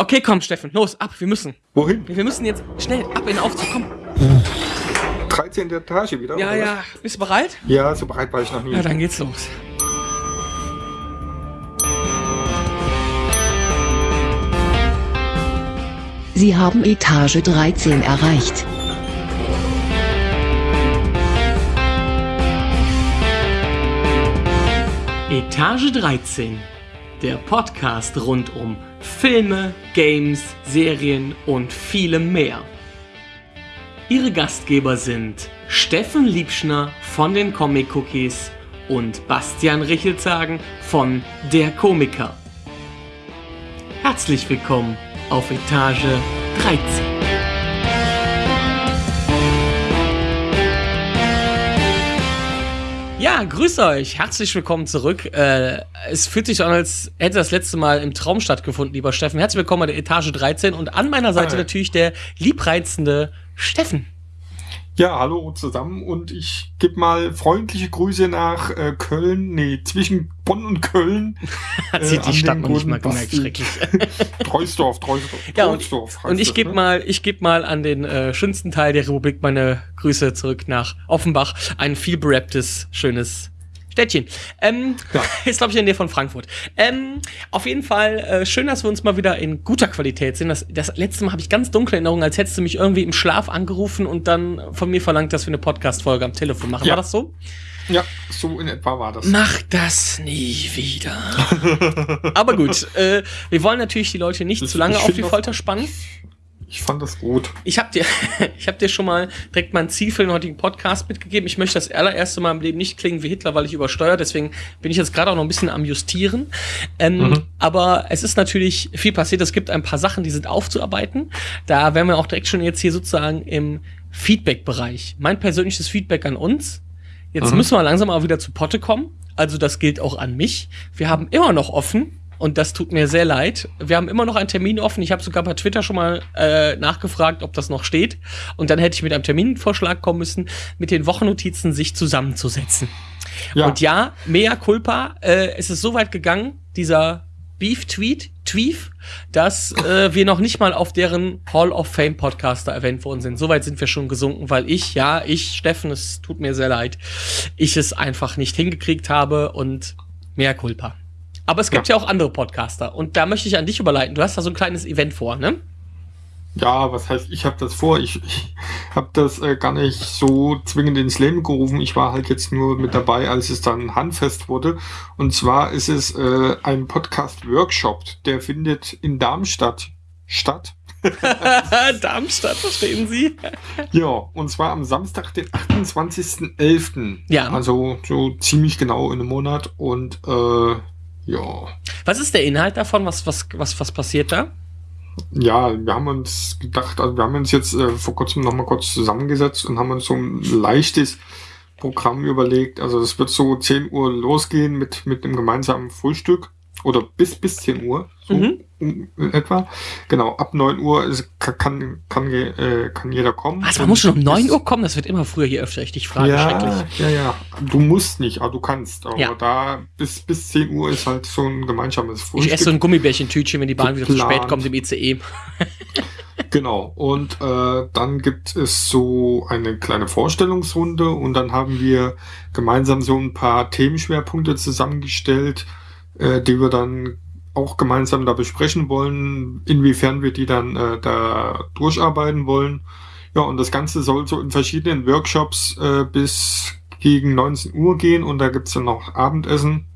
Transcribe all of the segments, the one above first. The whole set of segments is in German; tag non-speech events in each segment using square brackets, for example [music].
Okay, komm, Steffen, los, ab, wir müssen. Wohin? Wir müssen jetzt schnell ab in den Aufzug, komm. 13. Etage wieder? Ja, oder ja, bist du bereit? Ja, so bereit war ich noch nie. Ja, dann geht's los. Sie haben Etage 13 erreicht. Etage 13, der Podcast rund um Filme, Games, Serien und vielem mehr. Ihre Gastgeber sind Steffen Liebschner von den Comic Cookies und Bastian Richelzagen von Der Komiker. Herzlich willkommen auf Etage 13. Ja, grüß euch. Herzlich willkommen zurück. Äh, es fühlt sich an, als hätte das letzte Mal im Traum stattgefunden, lieber Steffen. Herzlich willkommen bei der Etage 13 und an meiner Seite Hi. natürlich der liebreizende Steffen. Ja, hallo zusammen und ich gebe mal freundliche Grüße nach äh, Köln, nee, zwischen Bonn und Köln. [laughs] Hat sich Äh, die Stadt noch nicht mal gemerkt, schrecklich. [laughs] Treusdorf, Treusdorf, [laughs] Ja, und, Treusdorf heißt und ich gebe ne? mal, ich gebe mal an den äh, schönsten Teil der Republik meine Grüße zurück nach Offenbach. Ein viel berapptes, schönes Städtchen. Ähm, Ja. [laughs] ist, glaube ich, in der von Frankfurt. Ähm, auf jeden Fall äh, schön, dass wir uns mal wieder in guter Qualität sehen. Das, das letzte Mal habe ich ganz dunkle Erinnerungen, als hättest du mich irgendwie im Schlaf angerufen und dann von mir verlangt, dass wir eine Podcast-Folge am Telefon machen. Ja. War das so? Ja, so in etwa war das. Mach das nie wieder. [laughs] Aber gut, äh, wir wollen natürlich die Leute nicht Ich- zu lange auf die das- Folter spannen. Ich fand das gut. Ich habe dir, [laughs] ich hab dir schon mal direkt mein Ziel für den heutigen Podcast mitgegeben. Ich möchte das allererste Mal im Leben nicht klingen wie Hitler, weil ich übersteuere. Deswegen bin ich jetzt gerade auch noch ein bisschen am Justieren. Ähm, Mhm. Aber es ist natürlich viel passiert. Es gibt ein paar Sachen, die sind aufzuarbeiten. Da wären wir auch direkt schon jetzt hier sozusagen im Feedback-Bereich. Mein persönliches Feedback an uns. Jetzt Mhm. müssen wir langsam mal wieder zu Potte kommen. Also das gilt auch an mich. Wir haben immer noch offen. Und das tut mir sehr leid. Wir haben immer noch einen Termin offen. Ich habe sogar bei Twitter schon mal äh, nachgefragt, ob das noch steht. Und dann hätte ich mit einem Terminvorschlag kommen müssen, mit den Wochennotizen sich zusammenzusetzen. Ja, Und ja, mea culpa, äh, es ist so weit gegangen, dieser Beef-Tweet, Tweef, dass äh, wir noch nicht mal auf deren Hall of Fame Podcaster erwähnt worden sind. Soweit sind wir schon gesunken, weil ich, ja, ich, Steffen, es tut mir sehr leid, ich es einfach nicht hingekriegt habe und mea culpa. Aber es gibt ja. auch andere Podcaster und da möchte ich an dich überleiten. Du hast da so ein kleines Event vor, ne? ja, was heißt, ich habe das vor. Ich, ich habe das äh, gar nicht so zwingend ins Leben gerufen. Ich war halt jetzt nur mit dabei, als es dann handfest wurde. Und zwar ist es äh, ein Podcast-Workshop, der findet in Darmstadt statt. [laughs] Darmstadt, verstehen Sie? [laughs] Ja, und zwar am Samstag, den 28.11. Ja. Also so ziemlich genau in einem Monat. Und äh, ja. Was ist der Inhalt davon? Was, was, was, was passiert da? Ja, wir haben uns gedacht, also wir haben uns jetzt äh, vor kurzem nochmal kurz zusammengesetzt und haben uns so ein leichtes Programm überlegt. Also es wird so 10 Uhr losgehen mit, mit einem gemeinsamen Frühstück. Oder bis, bis 10 Uhr, so Mhm. In etwa. Genau, ab 9 Uhr ist, kann, kann, äh, kann jeder kommen. Was, man muss schon um 9 bis- Uhr kommen? Das wird immer früher hier öfter. Ich dich frage, ja, schrecklich. ja, ja. Du musst nicht, aber du kannst. Aber Ja. da bis, bis 10 Uhr ist halt so ein gemeinsames Ich Frühstück. esse so ein Gummibärchentütchen, wenn die Bahn wieder zu Geplant. spät kommt im. ICE. Genau. Und äh, dann gibt es so eine kleine Vorstellungsrunde und dann haben wir gemeinsam so ein paar Themenschwerpunkte zusammengestellt, äh, die wir dann auch gemeinsam da besprechen wollen, inwiefern wir die dann äh, da durcharbeiten wollen. Ja, und das Ganze soll so in verschiedenen Workshops äh, bis gegen 19 Uhr gehen und da gibt's dann noch Abendessen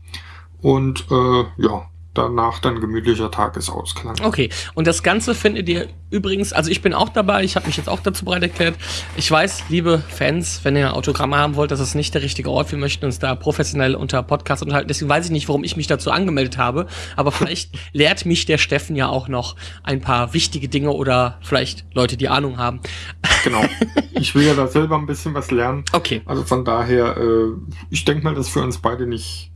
und äh, ja, danach dann gemütlicher Tagesausklang. Okay, und das Ganze findet ihr übrigens, also ich bin auch dabei, ich habe mich jetzt auch dazu bereit erklärt. Ich weiß, liebe Fans, wenn ihr Autogramme haben wollt, das ist nicht der richtige Ort. Wir möchten uns da professionell unter Podcast unterhalten. Deswegen weiß ich nicht, warum ich mich dazu angemeldet habe. Aber vielleicht [laughs] lehrt mich der Steffen ja auch noch ein paar wichtige Dinge oder vielleicht Leute, die Ahnung haben. Genau. [laughs] Ich will ja da selber ein bisschen was lernen. Okay. Also von daher, äh, ich denke mal, dass für uns beide nicht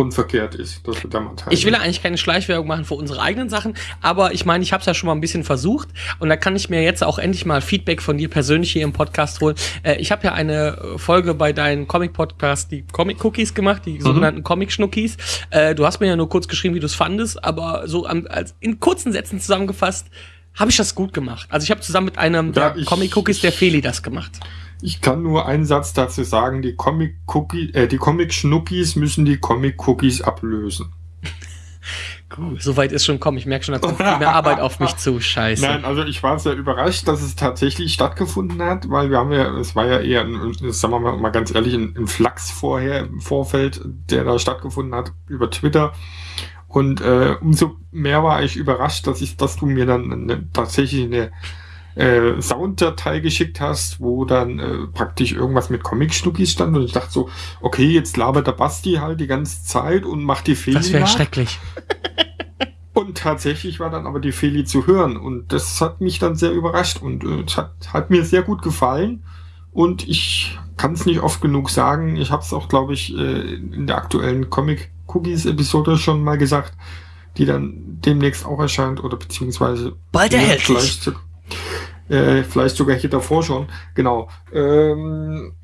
unverkehrt ist, dass wir da mal teilen. Ich will ja eigentlich keine Schleichwerbung machen für unsere eigenen Sachen, aber ich meine, ich habe es ja schon mal ein bisschen versucht und da kann ich mir jetzt auch endlich mal Feedback von dir persönlich hier im Podcast holen. Äh, ich habe ja eine Folge bei deinen Comic-Podcast, die Comic-Cookies gemacht, die mhm. sogenannten Comic-Schnuckis. Äh, du hast mir ja nur kurz geschrieben, wie du es fandest, aber so am, als, in kurzen Sätzen zusammengefasst, habe ich das gut gemacht. Also ich habe zusammen mit einem Ja, der Comic-Cookies, der Feli, das gemacht. Ich kann nur einen Satz dazu sagen, die Comic Cookie, äh, die Comic müssen die Comic Cookies ablösen. [laughs] Gut, soweit ist schon kommen. Ich merke schon, da kommt viel mehr Arbeit auf mich zu. Scheiße. Nein, also ich war sehr überrascht, dass es tatsächlich stattgefunden hat, weil wir haben ja, es war ja eher, ein, sagen wir mal, mal ganz ehrlich, ein, ein Flachs vorher im Vorfeld, der da stattgefunden hat über Twitter. Und äh, umso mehr war ich überrascht, dass ich, dass du mir dann eine, tatsächlich eine äh, Sounddatei geschickt hast, wo dann äh, praktisch irgendwas mit Comic-Schnuckis stand. Und ich dachte so, okay, jetzt labert der Basti halt die ganze Zeit und macht die Fehler. das wäre schrecklich. [laughs] Und tatsächlich war dann aber die Feli zu hören und das hat mich dann sehr überrascht und äh, es hat, hat mir sehr gut gefallen und ich kann es nicht oft genug sagen. Ich habe es auch, glaube ich, äh, in der aktuellen Comic Cookies Episode schon mal gesagt, die dann demnächst auch erscheint oder beziehungsweise Bald erhältlich. Äh, vielleicht sogar hier davor schon. Genau. Ähm,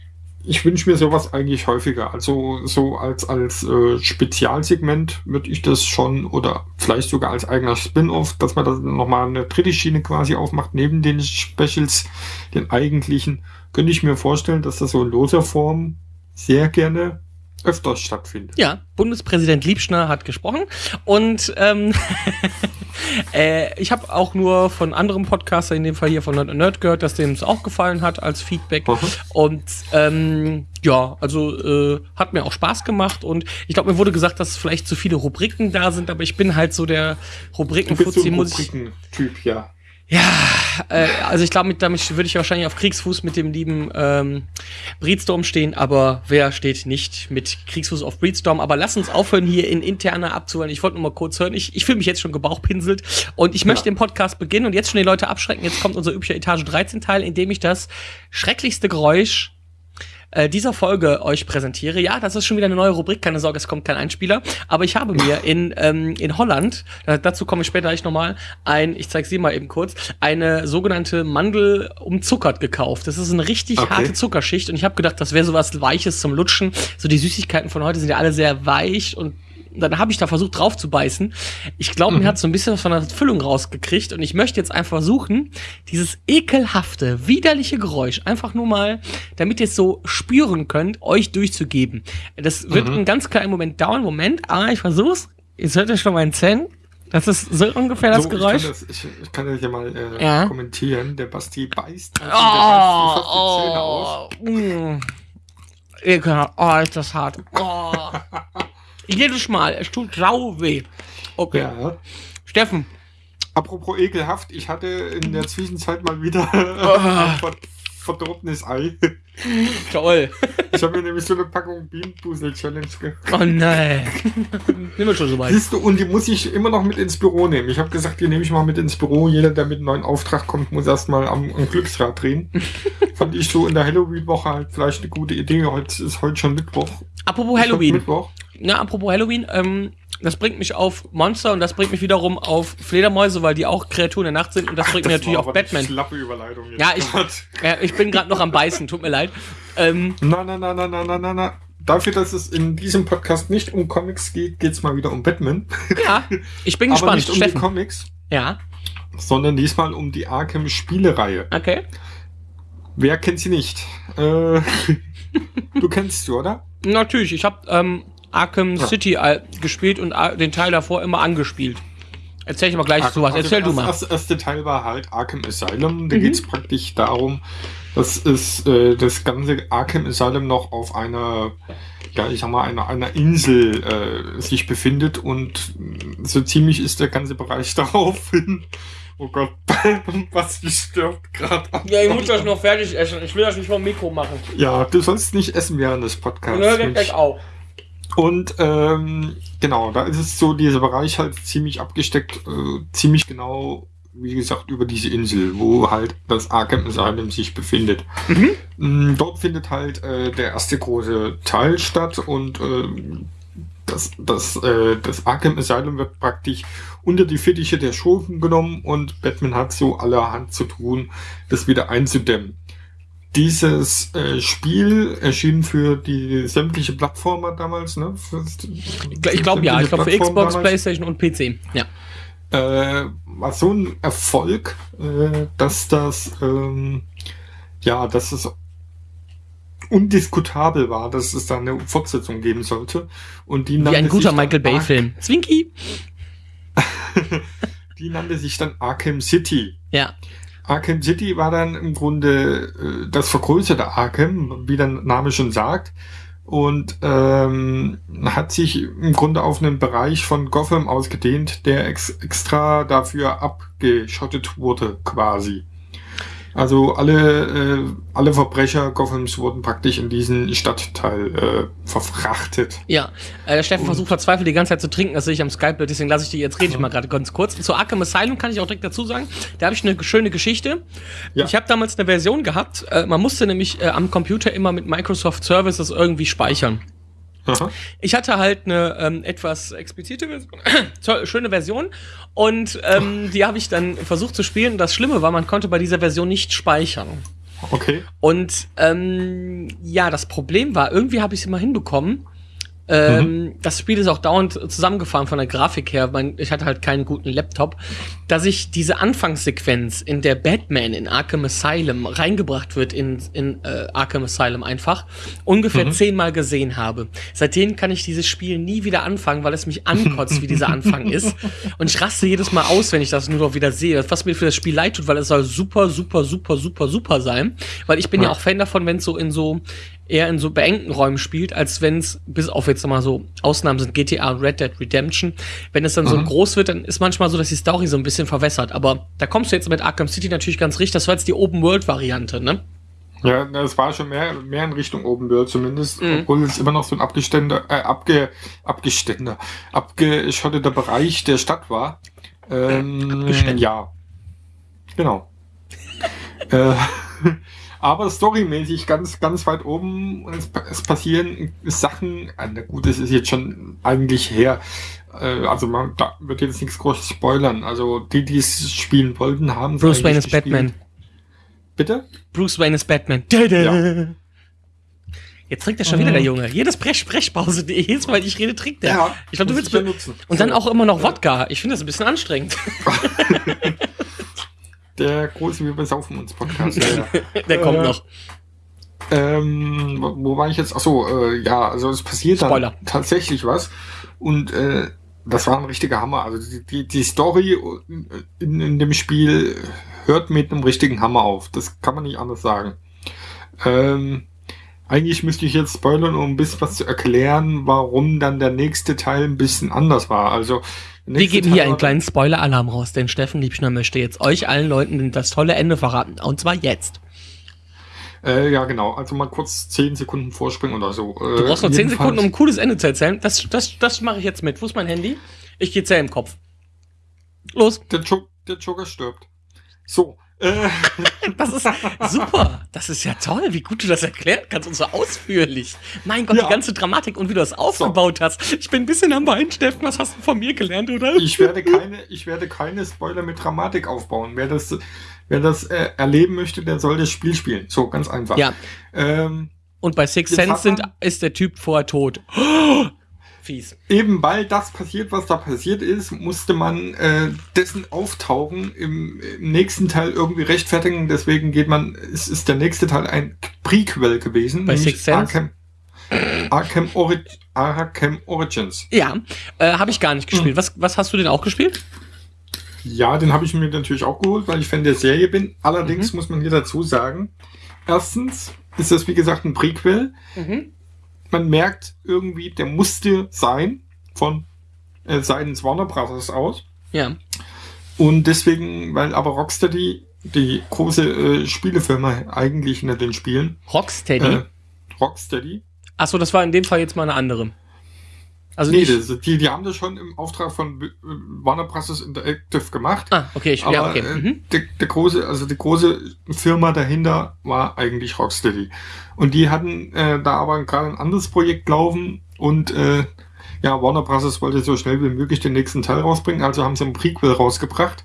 ich wünsche mir sowas eigentlich häufiger. Also so als, als äh, Spezialsegment würde ich das schon oder vielleicht sogar als eigener Spin-off, dass man das nochmal eine dritte Schiene quasi aufmacht, neben den Specials, den eigentlichen, könnte ich mir vorstellen, dass das so in loser Form sehr gerne öfters stattfindet. Ja, Bundespräsident Liebschner hat gesprochen und ähm, [laughs] äh, ich habe auch nur von anderen Podcaster, in dem Fall hier von Nerd Nerd gehört, dass dem es auch gefallen hat als Feedback. Mhm. Und ähm, ja, also äh, hat mir auch Spaß gemacht und ich glaube, mir wurde gesagt, dass vielleicht zu viele Rubriken da sind, aber ich bin halt so der so Rubrikenfuzzi, ich. Rubriken-Typ, ja. Ja, äh, also ich glaube, mit- damit würde ich wahrscheinlich auf Kriegsfuß mit dem lieben ähm, Breedstorm stehen, aber wer steht nicht mit Kriegsfuß auf Breedstorm? Aber lass uns aufhören, hier in interner abzuhören. Ich wollte nur mal kurz hören. Ich, ich fühle mich jetzt schon gebauchpinselt und ich möchte Ja. den Podcast beginnen und jetzt schon die Leute abschrecken. Jetzt kommt unser üblicher Etage 13 Teil, in dem ich das schrecklichste Geräusch äh, dieser Folge euch präsentiere. Ja, das ist schon wieder eine neue Rubrik, keine Sorge, es kommt kein Einspieler. Aber ich habe mir in, ähm, in Holland, äh, dazu komme ich später gleich nochmal, ein, ich zeige sie mal eben kurz, eine sogenannte Mandel umzuckert gekauft. Das ist eine richtig Okay. harte Zuckerschicht und ich habe gedacht, das wäre sowas Weiches zum Lutschen. So die Süßigkeiten von heute sind ja alle sehr weich und dann habe ich da versucht drauf zu beißen. Ich glaube, mir hat so ein bisschen was von der Füllung rausgekriegt und ich möchte jetzt einfach versuchen, dieses ekelhafte, widerliche Geräusch einfach nur mal, damit ihr es so spüren könnt, euch durchzugeben. Das wird einen ganz kleinen Moment dauern. Moment, aber ich versuch's. Jetzt hört ihr schon meinen Zähnen. Das ist so ungefähr das so, Geräusch. Ich kann das, ich, ich kann das ja mal äh, Ja. kommentieren. Der Basti beißt. also der beißt fast die Zähne aus. Oh, oh, mm. Ekelhaft. Oh, ist das hart. Oh. [laughs] Jedes Mal. Es tut sau weh. Okay. Ja. Steffen. Apropos ekelhaft, ich hatte in der Zwischenzeit mal wieder Ah. [laughs] ein ver- verdorbenes Ei. Toll. Ich habe mir nämlich so eine Packung Bienenpusel Challenge gekauft. Oh nein. Sind wir schon so weit. Siehst du, und die muss ich immer noch mit ins Büro nehmen. Ich habe gesagt, die nehme ich mal mit ins Büro. Jeder, der mit einem neuen Auftrag kommt, muss erstmal am, am Glücksrad drehen. [laughs] Fand ich so in der Halloween-Woche halt vielleicht eine gute Idee. Heute ist heute schon Mittwoch. Apropos Halloween. Mittwoch. Na, apropos Halloween, ähm, das bringt mich auf Monster und das bringt mich wiederum auf Fledermäuse, weil die auch Kreaturen der Nacht sind und das bringt mich Das natürlich war auf Batman. Schlappe Überleitung jetzt Ja, ich, ja, ich bin gerade noch am Beißen, tut mir leid. Ähm, Na, na, na, na, na, na, na, na. Dafür, dass es in diesem Podcast nicht um Comics geht, geht's mal wieder um Batman. ja, ich bin [laughs] Aber gespannt. nicht um die Steffen. Comics, Ja, sondern diesmal um die Arkham-Spielereihe. okay. Wer kennt sie nicht? Äh, [laughs] du kennst sie, oder? Natürlich, ich habe ähm, Arkham Ja. City äh, gespielt und äh, den Teil davor immer angespielt. Erzähl ich mal gleich zu was. Also Erzähl du das mal. erste, erste Teil war halt Arkham Asylum. Da Mhm. geht's praktisch darum, dass es äh, das ganze Arkham Asylum noch auf einer, ja, ich sag mal, einer, einer Insel äh, sich befindet und so ziemlich ist der ganze Bereich [laughs] daraufhin. Oh Gott, [laughs] was mich stört gerade. Ja, ich muss das noch fertig essen. Ich will das nicht vom Mikro machen. Ja, du sollst nicht essen während des Podcasts. Mensch. auf. Und ähm, genau, da ist es so, dieser Bereich halt ziemlich abgesteckt, äh, ziemlich genau, wie gesagt, über diese Insel, wo halt das Arkham Asylum sich befindet. Mm, Dort findet halt äh, der erste große Teil statt und äh, das, das, äh, das Arkham Asylum wird praktisch unter die Fittiche der Schurken genommen und Batman hat so allerhand zu tun, das wieder einzudämmen. Dieses äh, Spiel erschien für die sämtliche Plattformer damals, ne? Für, ich glaube ja, ich glaube für Xbox, damals. PlayStation und PC, ja. Äh, war so ein Erfolg, äh, dass das, ähm, ja, dass es undiskutabel war, dass es da eine Fortsetzung geben sollte. Und die Wie ein guter Michael Bay-Film. Zwinky! [laughs] die nannte sich dann Arkham City. Ja. Arkham City war dann im Grunde äh, das vergrößerte Arkham, wie der Name schon sagt. Und ähm, hat sich im Grunde auf einen Bereich von Gotham ausgedehnt, der ex extra dafür abgeschottet wurde, quasi. Also alle, äh, alle Verbrecher Gothams wurden praktisch in diesen Stadtteil äh, verfrachtet. Ja, äh, der Steffen und versucht verzweifelt die ganze Zeit zu trinken, das sehe ich am Skype, deswegen lasse ich die jetzt rede ich mal gerade ganz kurz. Zu Arkham Asylum kann ich auch direkt dazu sagen, da habe ich eine schöne Geschichte. Ja. Ich habe damals eine Version gehabt, äh, man musste nämlich äh, am Computer immer mit Microsoft Services irgendwie speichern. Aha. Ich hatte halt eine ähm, etwas explizite Version, [coughs] schöne Version und ähm, die habe ich dann versucht zu spielen. Das Schlimme war, man konnte bei dieser Version nicht speichern. Okay. Und ähm, ja, das Problem war, irgendwie habe ich es immer hinbekommen, ähm, mhm. Das Spiel ist auch dauernd zusammengefahren von der Grafik her. Ich hatte halt keinen guten Laptop, dass ich diese Anfangssequenz, in der Batman in Arkham Asylum reingebracht wird in, in äh, Arkham Asylum einfach, ungefähr mhm. zehnmal gesehen habe. Seitdem kann ich dieses Spiel nie wieder anfangen, weil es mich ankotzt, wie dieser Anfang [laughs] ist. Und ich raste jedes Mal aus, wenn ich das nur noch wieder sehe. Was mir für das Spiel leid tut, weil es soll super, super, super, super, super sein. Weil ich bin ja, ja auch Fan davon, wenn es so in so eher in so beengten Räumen spielt, als wenn es, bis auf jetzt mal so Ausnahmen sind GTA und Red Dead Redemption, wenn es dann mhm. so groß wird, dann ist manchmal so, dass die Story so ein bisschen verwässert. Aber da kommst du jetzt mit Arkham City natürlich ganz richtig. Das war jetzt die Open-World-Variante, ne? Ja, es war schon mehr, mehr in Richtung Open World zumindest, mhm. obwohl es immer noch so ein abgestände, äh, abge, abgestände, abgeschotteter Bereich der Stadt war. Ähm, ja. Genau. äh, [laughs] aber storymäßig ganz, ganz weit oben. Es, es passieren Sachen, äh, na gut, es ist jetzt schon eigentlich her. Äh, also man da wird jetzt nichts groß spoilern. Also die, die es spielen wollten, haben Bruce Wayne ist Batman. Bitte? Bruce Wayne ist Batman. [laughs] Ja. Jetzt trinkt er schon mhm. wieder der Junge. Jedes Brech Brechpause, jedes Mal, ich rede, trinkt er. Ja, ich glaube, du willst benutzen. Und dann auch immer noch Wodka. Ich finde das ein bisschen anstrengend. [laughs] [laughs] Der große Wir besaufen uns Podcast. Ja. [laughs] Der kommt äh, noch. Ähm, wo war ich jetzt? Achso, äh, ja, also es passiert Spoiler. dann tatsächlich was. Und äh, das war ein richtiger Hammer. Also die, die, die Story in, in dem Spiel hört mit einem richtigen Hammer auf. Das kann man nicht anders sagen. Ähm, eigentlich müsste ich jetzt spoilern, um ein bisschen was zu erklären, warum dann der nächste Teil ein bisschen anders war. Also wir geben hier einen kleinen Spoiler-Alarm raus, denn Steffen Liebschner möchte jetzt euch allen Leuten das tolle Ende verraten. Und zwar jetzt. Äh, ja, genau. Also mal kurz 10 Sekunden vorspringen oder so. Äh, du brauchst noch 10 Sekunden, um ein cooles Ende zu erzählen. Das, das, das mache ich jetzt mit. Wo ist mein Handy? Ich gehe zählen im Kopf. Los. Der, jo der Joker stirbt. So. Das ist [laughs] super. Das ist ja toll, wie gut du das erklären kannst und so ausführlich. Mein Gott, ja. die ganze Dramatik und wie du das aufgebaut so. hast. Ich bin ein bisschen am Bein, Steffen. Was hast du von mir gelernt, oder? Ich werde keine, ich werde keine Spoiler mit Dramatik aufbauen. Wer das, wer das äh, erleben möchte, der soll das Spiel spielen. So, ganz einfach. Ja. Ähm, und bei Six Sense sind, ist der Typ vorher tot. Fies. Eben weil das passiert, was da passiert ist, musste man äh, dessen Auftauchen im, im, nächsten Teil irgendwie rechtfertigen. Deswegen geht man, es ist der nächste Teil ein Prequel gewesen. Bei Six Sense? Arkham, Arkham, Ori Arkham Origins. Ja, äh, habe ich gar nicht gespielt. Mhm. Was, was hast du denn auch gespielt? Ja, den habe ich mir natürlich auch geholt, weil ich Fan der Serie bin. Allerdings mhm. muss man hier dazu sagen, erstens ist das wie gesagt ein Prequel. Mhm man merkt irgendwie, der musste sein von äh, seitens Warner Brothers aus. Ja. Und deswegen, weil aber Rocksteady, die große äh, Spielefirma eigentlich hinter den Spielen. Rocksteady? Äh, Rocksteady. Achso, das war in dem Fall jetzt mal eine andere. Also nee, das, die, die haben das schon im Auftrag von Warner Bros. Interactive gemacht. Ah, okay, ich, aber, ja, okay. Äh, mhm. der, der große, also die große Firma dahinter war eigentlich Rocksteady. Und die hatten äh, da aber gerade ein anderes Projekt laufen und äh, ja, Warner Bros. wollte so schnell wie möglich den nächsten Teil rausbringen, also haben sie einen Prequel rausgebracht.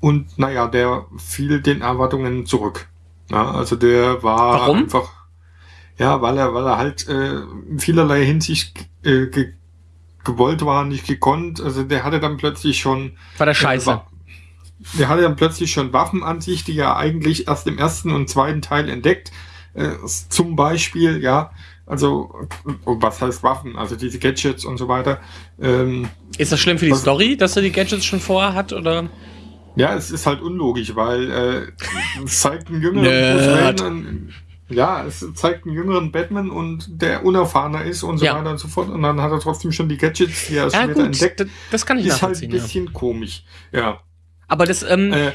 Und naja, der fiel den Erwartungen zurück. Ja, also der war Warum? einfach, ja, weil er, weil er halt äh, in vielerlei Hinsicht äh, ge gewollt war, nicht gekonnt. Also der hatte dann plötzlich schon War der Scheiße. Wa- Der hatte dann plötzlich schon Waffen an sich, die er eigentlich erst im ersten und zweiten Teil entdeckt. Äh, zum Beispiel, ja, also, oh, was heißt Waffen? Also diese Gadgets und so weiter. Ähm, Ist das schlimm für die Was- Story, dass er die Gadgets schon vorher hat? Oder? ja, es ist halt unlogisch, weil äh, es zeigt einen jüngeren Ja, es zeigt einen jüngeren Batman und der unerfahrener ist und so Ja. weiter und so fort. Und dann hat er trotzdem schon die Gadgets, die er Ja, später gut, entdeckt. das, das kann ich Ist halt ein nachvollziehen. ja. bisschen komisch. Ja. Aber das, ähm, Äh,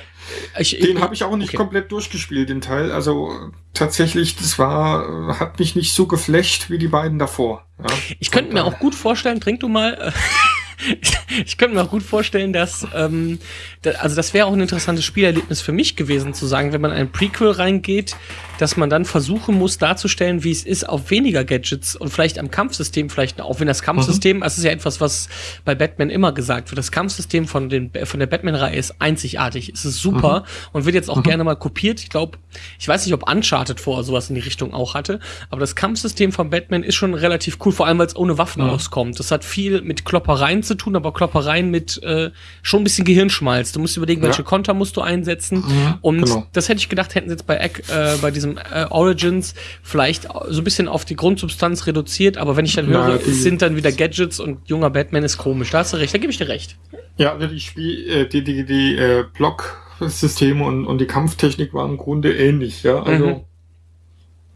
ich, Den habe ich auch nicht okay. komplett durchgespielt, den Teil. Also äh, tatsächlich, das war, äh, hat mich nicht so geflecht wie die beiden davor. Ja. Ich könnte mir äh, auch gut vorstellen, trink du mal. [laughs] ich könnte mir auch gut vorstellen, dass, ähm, da, also das wäre auch ein interessantes Spielerlebnis für mich gewesen, zu sagen, wenn man in ein Prequel reingeht, dass man dann versuchen muss darzustellen, wie es ist, auf weniger Gadgets und vielleicht am Kampfsystem, vielleicht auch wenn das Kampfsystem, das ist ja etwas, was bei Batman immer gesagt wird, das Kampfsystem von, den, von der Batman-Reihe ist einzigartig, es ist super und wird jetzt auch gerne mal kopiert. Ich glaube, ich weiß nicht, ob Uncharted vorher sowas in die Richtung auch hatte, aber das Kampfsystem von Batman ist schon relativ cool, vor allem weil es ohne Waffen Ja. auskommt. Das hat viel mit Kloppereien zu tun, aber Kloppereien mit äh, schon ein bisschen Gehirnschmalz. Du musst überlegen, welche Ja. Konter musst du einsetzen. Mhm, Und genau. das hätte ich gedacht, hätten sie jetzt bei, Eck- äh, bei diesem äh, Origins vielleicht so ein bisschen auf die Grundsubstanz reduziert, aber wenn ich dann Ja, höre, die- es sind dann wieder Gadgets und junger Batman ist komisch. Da hast du recht, da gebe ich dir recht. Ja, die Spiel, äh, die, die, die äh, Blocksysteme und, und die Kampftechnik waren im Grunde ähnlich, ja. Also, Mhm.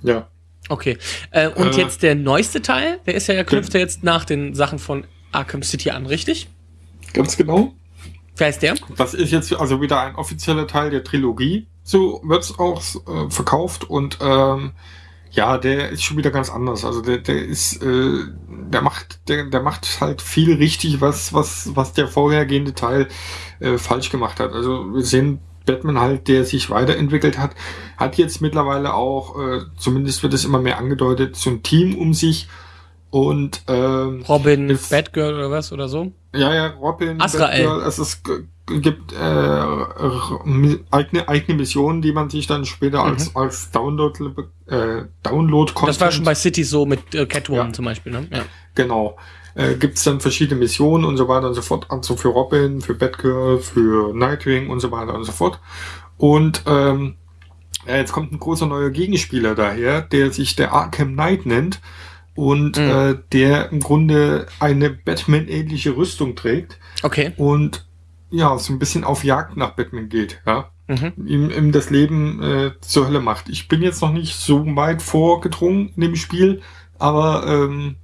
ja. Okay. Äh, und Äh, jetzt der neueste Teil, der ist ja, der knüpft ja jetzt nach den Sachen von Arkham City an, richtig? Ganz genau. Wer ist der? Das ist jetzt also wieder ein offizieller Teil der Trilogie. So wird's auch äh, verkauft und ähm, ja, der ist schon wieder ganz anders. Also der, der ist, äh, der macht, der, der macht halt viel richtig, was, was, was der vorhergehende Teil äh, falsch gemacht hat. Also wir sehen Batman halt, der sich weiterentwickelt hat, hat jetzt mittlerweile auch, äh, zumindest wird es immer mehr angedeutet, so ein Team um sich und ähm, Robin, Ist- Batgirl oder was oder so? ja, ja, Robin, Azrael. Batgirl, es ist, gibt äh, eigene, eigene Missionen, die man sich dann später als, als Download, äh, Download Mhm. Das war schon bei City so mit äh, Catwoman Ja. zum Beispiel, ne? Ja. Genau. Äh, gibt es dann verschiedene Missionen und so weiter und so fort. Also für Robin, für Batgirl, für Nightwing und so weiter und so fort. Und ähm, ja, jetzt kommt ein großer neuer Gegenspieler daher, der sich der Arkham Knight nennt und Mhm. äh, der im Grunde eine Batman-ähnliche Rüstung trägt Okay. und ja, so ein bisschen auf Jagd nach Batman geht, ja. Mhm. Ihm, ihm das Leben äh, zur Hölle macht. Ich bin jetzt noch nicht so weit vorgedrungen in dem Spiel, aber ähm,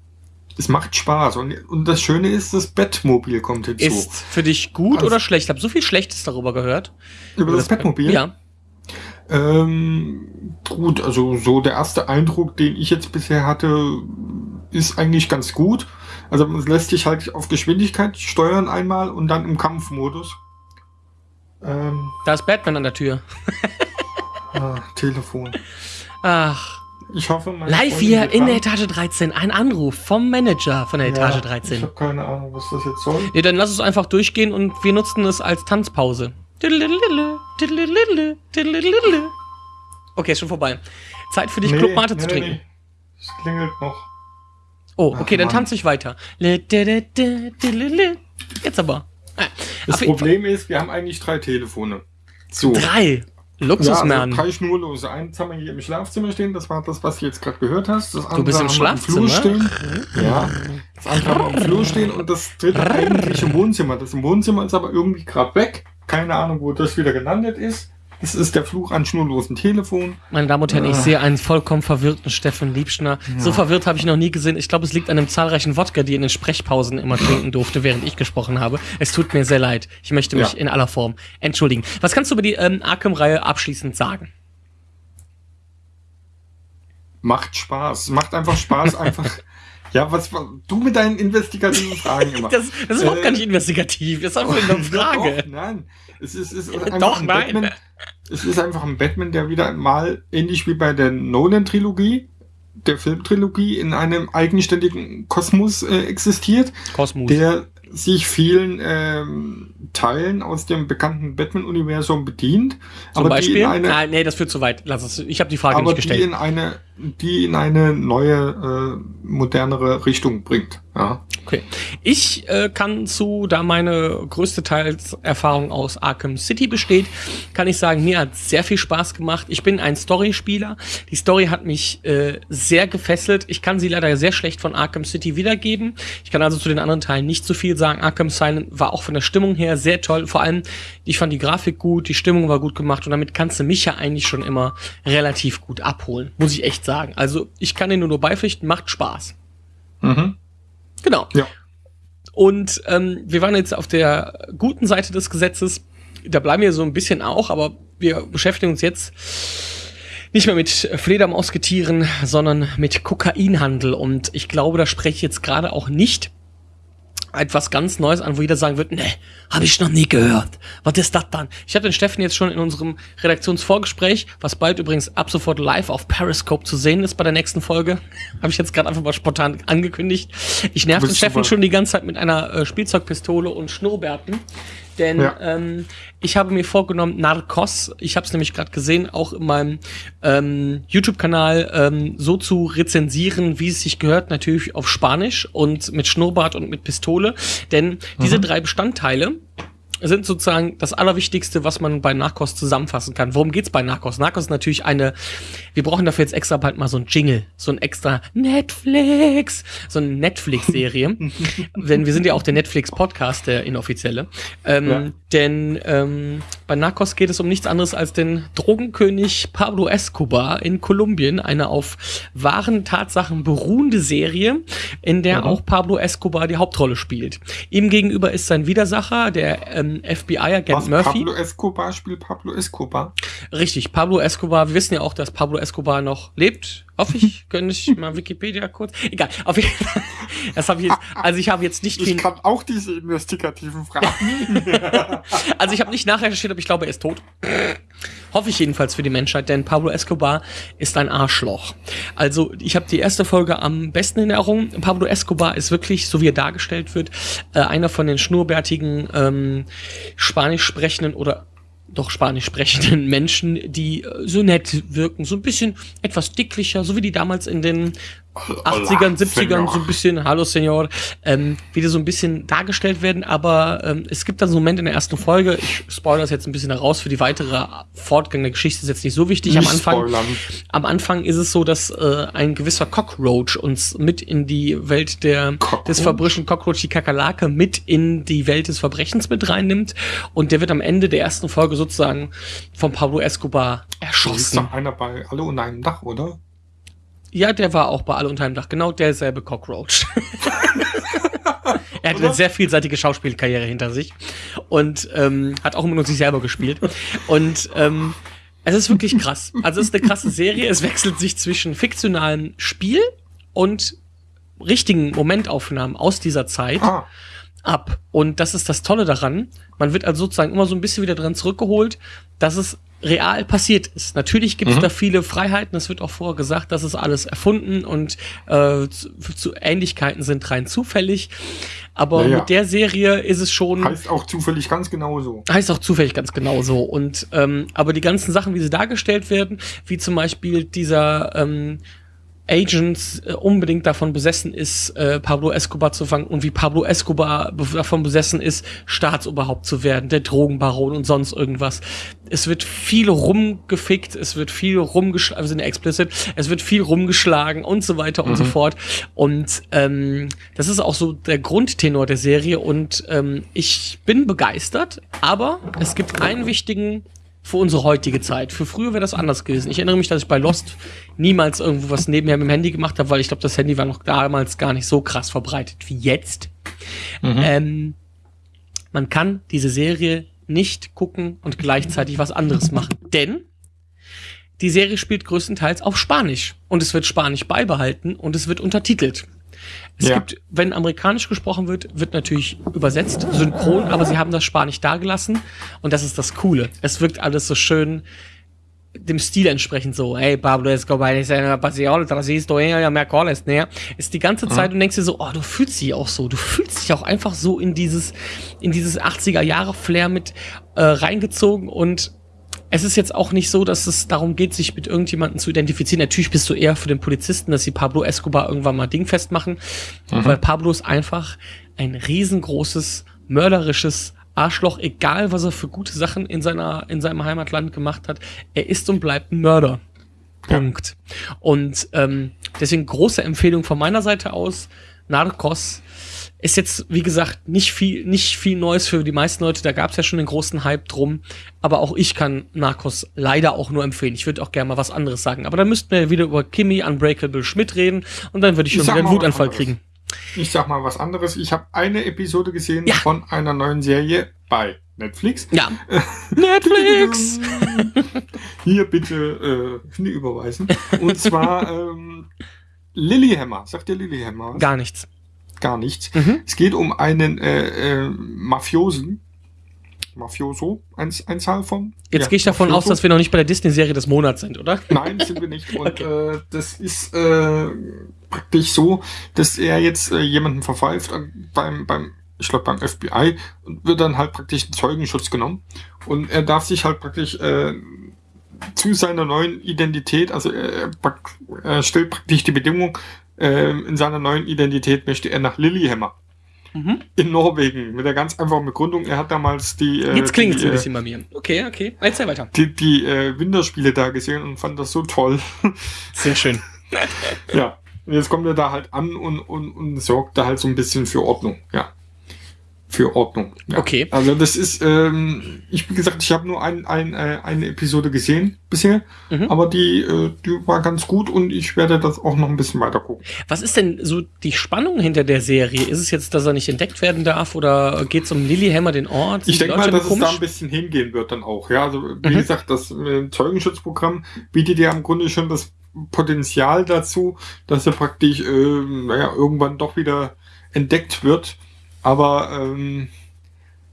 es macht Spaß. Und, und das Schöne ist, das Batmobil kommt hinzu. Ist für dich gut Also- oder schlecht? Ich habe so viel Schlechtes darüber gehört. Über das Batmobil? Ja. Ähm, gut, also so der erste Eindruck, den ich jetzt bisher hatte, ist eigentlich ganz gut. Also es lässt sich halt auf Geschwindigkeit steuern einmal und dann im Kampfmodus. Ähm, Da ist Batman an der Tür. [laughs] ah, Telefon. Ach. Ich hoffe, meine Live Freundin hier in der Etage 13. Ein Anruf vom Manager von der Etage Ja, Ich 13. habe keine Ahnung, was das jetzt soll. Nee, dann lass es einfach durchgehen und wir nutzen es als Tanzpause. Okay, ist schon vorbei. Zeit für dich, Club Mate zu trinken. Es klingelt noch. Oh, Ach, okay, dann Mann. tanze ich weiter. Jetzt aber. Ah, Das jeden Problem ist, wir haben eigentlich drei Telefone. So. Drei. Ja, Luxusmann. also drei schnurlose. Eins haben wir hier im Schlafzimmer stehen, das war das, was du jetzt gerade gehört hast. Das andere du bist im Schlafzimmer. Flur stehen. Ja. Das andere haben wir im Flur stehen und das dritte eigentlich im Wohnzimmer. Das im Wohnzimmer ist aber irgendwie gerade weg. Keine Ahnung, wo das wieder gelandet ist. Das ist der Fluch an schnurlosen Telefon. Meine Damen und Herren, ich Ah. sehe einen vollkommen verwirrten Steffen Liebschner. So verwirrt habe ich noch nie gesehen. Ich glaube, es liegt an einem zahlreichen Wodka, die er in den Sprechpausen immer trinken durfte, während ich gesprochen habe. Es tut mir sehr leid. Ich möchte mich Ja. in aller Form entschuldigen. Was kannst du über die ähm, Arkham-Reihe abschließend sagen? Macht Spaß. Macht einfach Spaß, [laughs] einfach. Ja, was du mit deinen investigativen Fragen [laughs] immer. Das, das ist überhaupt Äh, gar nicht investigativ. Das ist einfach nur eine [laughs] Frage. Doch, nein. Es ist, es ist einfach Doch, ein nein. Batman. Es ist einfach ein Batman, der wieder mal ähnlich wie bei der Nolan-Trilogie der Filmtrilogie in einem eigenständigen Kosmos äh, existiert, Kosmos. der sich vielen ähm, Teilen aus dem bekannten Batman-Universum bedient, Zum aber Beispiel? die in eine, ah, nee, das führt zu weit. Lass es. Ich habe die Frage aber nicht die gestellt. in eine, die in eine neue, äh, modernere Richtung bringt. Ja. Okay. Ich äh, kann zu, da meine größte Teilserfahrung aus Arkham City besteht, kann ich sagen, mir hat sehr viel Spaß gemacht. Ich bin ein Story-Spieler. Die Story hat mich äh, sehr gefesselt. Ich kann sie leider sehr schlecht von Arkham City wiedergeben. Ich kann also zu den anderen Teilen nicht so viel sagen. Arkham Silent war auch von der Stimmung her sehr toll. Vor allem, ich fand die Grafik gut, die Stimmung war gut gemacht und damit kannst du mich ja eigentlich schon immer relativ gut abholen, muss ich echt sagen. Also ich kann dir nur, nur beipflichten, macht Spaß. Mhm. Genau. Ja. Und ähm, wir waren jetzt auf der guten Seite des Gesetzes. Da bleiben wir so ein bisschen auch, aber wir beschäftigen uns jetzt nicht mehr mit Fledermausgetieren, sondern mit Kokainhandel. Und ich glaube, da spreche ich jetzt gerade auch nicht etwas ganz Neues an, wo jeder sagen wird, ne, habe ich noch nie gehört. Was ist das dann? Ich hatte den Steffen jetzt schon in unserem Redaktionsvorgespräch, was bald übrigens ab sofort live auf Periscope zu sehen ist bei der nächsten Folge. [laughs] habe ich jetzt gerade einfach mal spontan angekündigt. Ich nerv den Steffen schon die ganze Zeit mit einer äh, Spielzeugpistole und Schnurrbärten. Denn Ja. ähm, ich habe mir vorgenommen, Narcos, ich habe es nämlich gerade gesehen, auch in meinem ähm, YouTube-Kanal ähm, so zu rezensieren, wie es sich gehört, natürlich auf Spanisch und mit Schnurrbart und mit Pistole. Denn diese drei Bestandteile sind sozusagen das Allerwichtigste, was man bei Narcos zusammenfassen kann. Worum geht's bei Narcos? Narcos ist natürlich eine, wir brauchen dafür jetzt extra bald mal so ein Jingle, so ein extra Netflix, so eine Netflix-Serie. [laughs] denn wir sind ja auch der Netflix-Podcast, der inoffizielle. Ähm, Ja. Denn ähm, bei Narcos geht es um nichts anderes als den Drogenkönig Pablo Escobar in Kolumbien, eine auf wahren Tatsachen beruhende Serie, in der Mhm. auch Pablo Escobar die Hauptrolle spielt. Ihm gegenüber ist sein Widersacher, der ähm, FBI-Agent Was, Murphy. Pablo Escobar spielt Pablo Escobar. Richtig, Pablo Escobar. Wir wissen ja auch, dass Pablo Escobar noch lebt. Hoffe ich. [laughs] Könnte ich mal Wikipedia kurz. Egal. Auf jeden Fall. Das habe ich jetzt. Also ich habe jetzt nicht. Ich kann auch diese investigativen Fragen. [laughs] Also ich habe nicht nachrecherchiert, aber ich glaube, er ist tot. Hoffe ich jedenfalls für die Menschheit, denn Pablo Escobar ist ein Arschloch. Also ich habe die erste Folge am besten in Erinnerung. Pablo Escobar ist wirklich, so wie er dargestellt wird, äh, einer von den schnurrbärtigen ähm, spanisch sprechenden oder doch spanisch sprechenden Menschen, die äh, so nett wirken, so ein bisschen etwas dicklicher, so wie die damals in den 80ern, 70ern so ein bisschen, hallo Senor, ähm, wieder so ein bisschen dargestellt werden, aber ähm, es gibt dann so einen Moment in der ersten Folge, ich spoilere das jetzt ein bisschen heraus, für die weitere Fortgang der Geschichte ist jetzt nicht so wichtig. am Nicht Anfang, spoilern. am Anfang ist es so, dass äh, ein gewisser Cockroach uns mit in die Welt der, Cockroach? des Verbrüchen Cockroach, die Kakerlake, mit in die Welt des Verbrechens mit reinnimmt und der wird am Ende der ersten Folge sozusagen von Pablo Escobar Da ist erschossen. doch einer bei Alle unter einem Dach, oder? Ja, der war auch bei Alle unter einem Dach, genau derselbe Cockroach. [laughs] er hatte eine sehr vielseitige Schauspielkarriere hinter sich und ähm, hat auch immer nur sich selber gespielt. Und ähm, es ist wirklich krass. Also es ist eine krasse Serie. Es wechselt sich zwischen fiktionalem Spiel und richtigen Momentaufnahmen aus dieser Zeit Ah, ab. Und das ist das Tolle daran. Man wird also sozusagen immer so ein bisschen wieder dran zurückgeholt, dass es real passiert ist. Natürlich gibt es Mhm. da viele Freiheiten. Es wird auch vorher gesagt, das ist alles erfunden und äh, zu, zu Ähnlichkeiten sind rein zufällig. Aber Ja, ja. mit der Serie ist es schon heißt auch zufällig ganz genauso. Heißt auch zufällig ganz genauso. Und ähm, aber die ganzen Sachen, wie sie dargestellt werden, wie zum Beispiel dieser ähm, Agent äh, unbedingt davon besessen ist, äh, Pablo Escobar zu fangen und wie Pablo Escobar be davon besessen ist, Staatsoberhaupt zu werden, der Drogenbaron und sonst irgendwas. Es wird viel rumgefickt, es wird viel rumgeschlagen, wir sind ja explicit, es wird viel rumgeschlagen und so weiter und so fort. Und ähm, das ist auch so der Grundtenor der Serie und ähm, ich bin begeistert, aber es gibt einen wichtigen für unsere heutige Zeit. Für früher wäre das anders gewesen. Ich erinnere mich, dass ich bei Lost niemals irgendwo was nebenher mit dem Handy gemacht habe, weil ich glaube, das Handy war noch damals gar nicht so krass verbreitet wie jetzt. Ähm, man kann diese Serie nicht gucken und gleichzeitig was anderes machen. Denn die Serie spielt größtenteils auf Spanisch und es wird Spanisch beibehalten und es wird untertitelt. Es Ja. gibt, wenn amerikanisch gesprochen wird, wird natürlich übersetzt, synchron, aber sie haben das Spanisch dagelassen und das ist das Coole. Es wirkt alles so schön dem Stil entsprechend so, hey Pablo Escobar, Mercoles, ne? Ist die ganze Zeit und denkst dir so, oh, du fühlst dich auch so, du fühlst dich auch einfach so in dieses, in dieses 80er Jahre Flair mit äh, reingezogen und es ist jetzt auch nicht so, dass es darum geht, sich mit irgendjemandem zu identifizieren. Natürlich bist du eher für den Polizisten, dass sie Pablo Escobar irgendwann mal dingfest machen, mhm. weil Pablo ist einfach ein riesengroßes, mörderisches Arschloch, egal was er für gute Sachen in seiner, in seinem Heimatland gemacht hat. Er ist und bleibt ein Mörder. Punkt. Und ähm, deswegen große Empfehlung von meiner Seite aus. Narcos ist jetzt, wie gesagt, nicht viel, nicht viel Neues für die meisten Leute. Da gab es ja schon den großen Hype drum. Aber auch ich kann Narcos leider auch nur empfehlen. Ich würde auch gerne mal was anderes sagen. Aber dann müssten wir wieder über Kimmy Unbreakable Schmidt reden und dann würde ich schon ich wieder einen Wutanfall kriegen. Ich sag mal was anderes. Ich habe eine Episode gesehen ja. von einer neuen Serie bei Netflix. Ja. [laughs] Netflix! [laughs] Hier bitte äh, überweisen. Und zwar [laughs] ähm, Lilyhammer. Sagt ihr Lilyhammer? Gar nichts gar nichts. Mhm. Es geht um einen äh, äh, Mafiosen. Mafioso, ein, ein Zahl von. Jetzt ja, gehe ich davon Mafioso. aus, dass wir noch nicht bei der Disney-Serie des Monats sind, oder? Nein, sind wir nicht. [laughs] Und okay. äh, das ist äh, praktisch so, dass er jetzt äh, jemanden verpfeift beim, beim ich glaube beim FBI und wird dann halt praktisch in Zeugenschutz genommen. Und er darf sich halt praktisch äh, zu seiner neuen Identität, also er, er stellt praktisch die Bedingung, ähm, in seiner neuen Identität möchte er nach Lillehammer. Mhm. In Norwegen. Mit der ganz einfachen Begründung, er hat damals die. Äh, Jetzt klingt es ein äh, bisschen bei mir. Okay, okay. Erzähl weiter. Die, die äh, Winterspiele da gesehen und fand das so toll. [laughs] Sehr schön. ja. Und jetzt kommt er da halt an und, und, und sorgt da halt so ein bisschen für Ordnung. Ja für Ordnung. Ja. Okay. Also das ist, ähm, ich wie gesagt, ich habe nur ein, ein, äh, eine Episode gesehen bisher, mhm. aber die, äh, die war ganz gut und ich werde das auch noch ein bisschen weiter gucken. Was ist denn so die Spannung hinter der Serie? Ist es jetzt, dass er nicht entdeckt werden darf oder geht es um Lilyhammer, den Ort? Sind ich denke mal, dass komisch? es da ein bisschen hingehen wird dann auch. Ja, also wie mhm. gesagt, das äh, Zeugenschutzprogramm bietet ja im Grunde schon das Potenzial dazu, dass er praktisch, äh, naja, irgendwann doch wieder entdeckt wird aber ähm,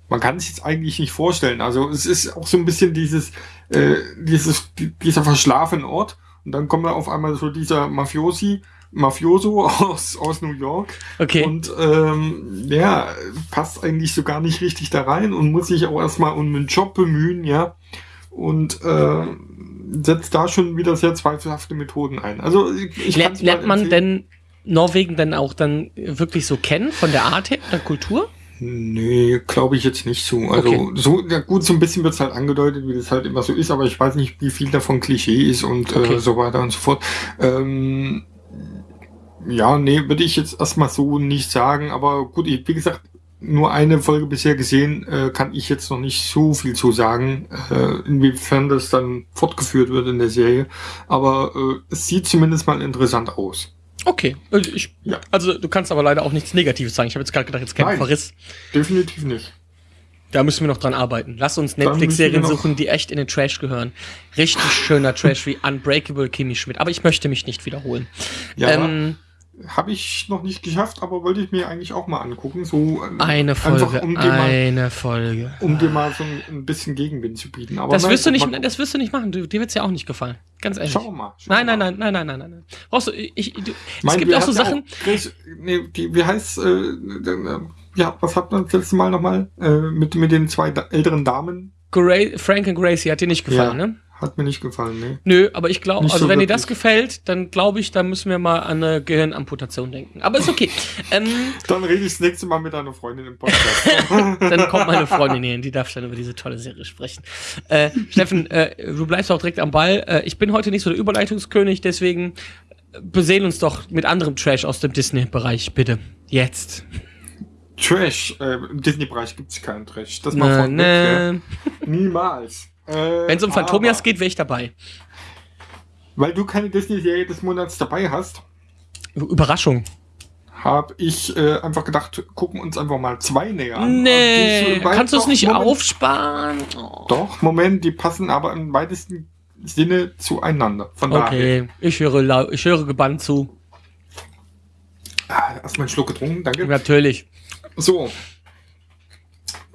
man kann sich jetzt eigentlich nicht vorstellen. Also es ist auch so ein bisschen dieses, äh, dieses, dieser verschlafene Ort. Und dann kommt da auf einmal so dieser Mafiosi, Mafioso [laughs] aus, aus New York. Okay. Und ähm, ja, passt eigentlich so gar nicht richtig da rein und muss sich auch erstmal um einen Job bemühen, ja. Und äh, setzt da schon wieder sehr zweifelhafte Methoden ein. Also ich, ich lernt man denn Norwegen dann auch dann wirklich so kennen von der Art her, der Kultur? Nee, glaube ich jetzt nicht so. Also okay. so, ja gut, so ein bisschen wird es halt angedeutet, wie das halt immer so ist, aber ich weiß nicht, wie viel davon Klischee ist und äh, okay. äh, so weiter und so fort. Ähm, ja, nee, würde ich jetzt erstmal so nicht sagen, aber gut, ich, wie gesagt, nur eine Folge bisher gesehen, äh, kann ich jetzt noch nicht so viel zu sagen, äh, inwiefern das dann fortgeführt wird in der Serie. Aber äh, es sieht zumindest mal interessant aus. Okay, äh, ich, ja. also du kannst aber leider auch nichts Negatives sagen. Ich habe jetzt gerade gedacht, jetzt kein Verriss. Definitiv nicht. Da müssen wir noch dran arbeiten. Lass uns Netflix-Serien suchen, die echt in den Trash gehören. Richtig schöner Trash wie Unbreakable Kimmy Schmidt. Aber ich möchte mich nicht wiederholen. Ja. Ähm, habe ich noch nicht geschafft, aber wollte ich mir eigentlich auch mal angucken. So äh, eine Folge, einfach, um eine mal, Folge. Um dir mal so ein, ein bisschen Gegenwind zu bieten. Aber das, nein, wirst du nicht, das wirst du nicht machen. Du, dir wird's ja auch nicht gefallen. Ganz ehrlich. Schau mal. Schau nein, nein, nein, nein, nein, nein, nein, nein. Brauchst du, ich, du, mein, es gibt auch so Sachen. Auch, Grace, nee, die, wie heißt, äh, äh, ja, was hat man das letzte Mal nochmal, äh, mit, mit den zwei älteren Damen? Gra Frank und Gracie hat dir nicht gefallen, ja. ne? Hat mir nicht gefallen, ne? Nö, aber ich glaube, also so wenn dir das gefällt, dann glaube ich, da müssen wir mal an eine Gehirnamputation denken. Aber ist okay. [laughs] ähm, dann rede ich das nächste Mal mit deiner Freundin im Podcast. [laughs] dann kommt meine Freundin hier hin, die darf dann über diese tolle Serie sprechen. Äh, Steffen, äh, du bleibst auch direkt am Ball. Äh, ich bin heute nicht so der Überleitungskönig, deswegen besehen uns doch mit anderem Trash aus dem Disney-Bereich, bitte. Jetzt. Trash, äh, im Disney-Bereich gibt es keinen Trash. Das mal von ne. Niemals. Äh, Wenn es um Phantomias geht, wäre ich dabei. Weil du keine Disney-Serie des Monats dabei hast. Überraschung. Habe ich äh, einfach gedacht, gucken uns einfach mal zwei näher an. Nee, kannst du es nicht Moment, aufsparen? Oh. Doch, Moment, die passen aber im weitesten Sinne zueinander. Von okay, daher. ich höre, ich höre gebannt zu. Ah, erstmal einen Schluck getrunken, danke. Natürlich. So.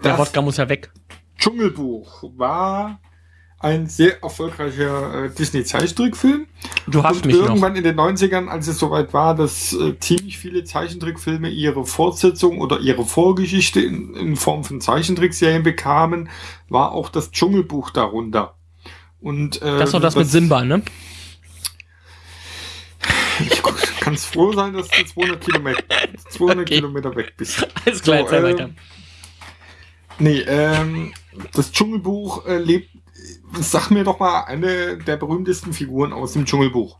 Der Wodka muss ja weg. Dschungelbuch war ein sehr erfolgreicher äh, Disney-Zeichentrickfilm. Du hast Und mich noch. irgendwann in den 90ern, als es soweit war, dass äh, ziemlich viele Zeichentrickfilme ihre Fortsetzung oder ihre Vorgeschichte in, in Form von Zeichentrickserien bekamen, war auch das Dschungelbuch darunter. Und, äh, Das ist doch das mit Simba, ne? Ich kannst froh sein, dass du 200 Kilometer, 200 Okay. Kilometer weg bist. Alles klar, So, ähm, weiter. Nee, ähm, das Dschungelbuch äh, lebt, sag mir doch mal eine der berühmtesten Figuren aus dem Dschungelbuch.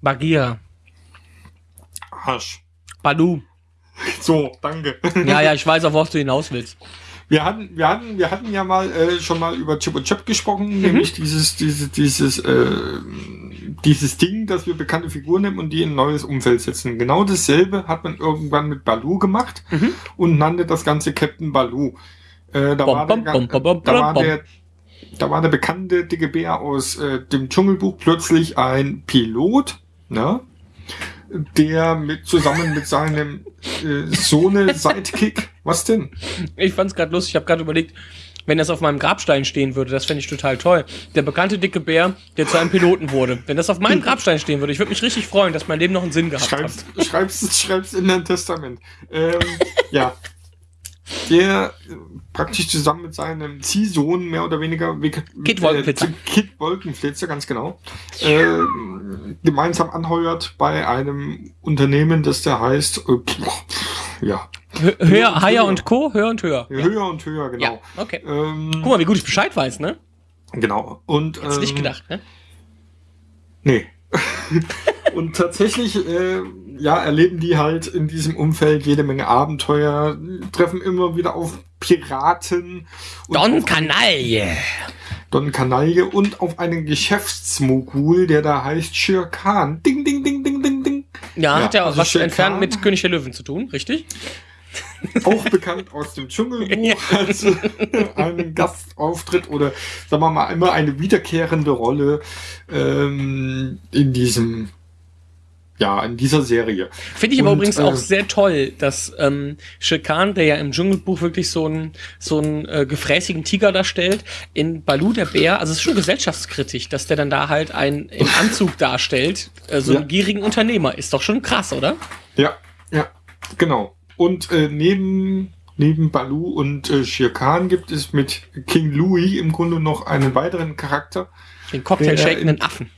Bagheera. Arsch. Balu. So, danke. Ja, ja, ich weiß, auf was du hinaus willst. Wir hatten, wir hatten, wir hatten ja mal äh, schon mal über Chip und Chap gesprochen, nämlich dieses, dieses, dieses, äh, dieses Ding, dass wir bekannte Figuren nehmen und die in ein neues Umfeld setzen. Genau dasselbe hat man irgendwann mit Baloo gemacht Mhm. und nannte das Ganze Captain Baloo. Äh, da, Bom, war bom, der, bom, da, war der, da war der bekannte dicke Bär aus äh, dem Dschungelbuch plötzlich ein Pilot, ne? der mit zusammen mit seinem äh, Sohne Sidekick, was denn? Ich fand's gerade lustig, ich habe gerade überlegt, wenn das auf meinem Grabstein stehen würde, das fände ich total toll. Der bekannte dicke Bär, der zu einem Piloten wurde. Wenn das auf meinem Grabstein stehen würde, ich würde mich richtig freuen, dass mein Leben noch einen Sinn gehabt hat. Schreib's, schreib's, schreib's in dein Testament. Ähm, ja. [laughs] Der äh, praktisch zusammen mit seinem Ziehsohn mehr oder weniger Kid Wolkenflitzer. Äh, Kid Wolkenflitzer, ganz genau. Äh, gemeinsam anheuert bei einem Unternehmen, das der heißt, äh, ja, Hö- Höher, Higher und Co., höher und höher. höher und höher, Ja, genau. okay. Ähm, Guck mal, wie gut ich Bescheid weiß, ne? genau. Und, Hättest ähm, nicht gedacht, ne? Nee. [laughs] und tatsächlich, äh, ja, erleben die halt in diesem Umfeld jede Menge Abenteuer, treffen immer wieder auf Piraten. und Don Kanaille. Don Kanaille und auf einen Geschäftsmogul, der da heißt Shere Khan. Ding, ding, ding, ding, ding, ding. Ja, Ja, hat ja also was entfernt Khan. mit König der Löwen zu tun, richtig? Auch bekannt aus dem Dschungelbuch als einen Gastauftritt oder sagen wir mal immer eine wiederkehrende Rolle ähm, in diesem ja, in dieser Serie. Finde ich aber Und, übrigens äh, auch sehr toll, dass ähm, Shere der ja im Dschungelbuch wirklich so einen so einen äh, gefräßigen Tiger darstellt, in Balu der Bär, also es ist schon gesellschaftskritisch, dass der dann da halt einen im Anzug darstellt, äh, so Ja. einen gierigen Unternehmer. Ist doch schon krass, oder? Ja, ja, genau. Und äh, neben, neben Baloo und äh, Shere Khan gibt es mit King Louis im Grunde noch einen weiteren Charakter. Den Cocktail Der shakenden Affen.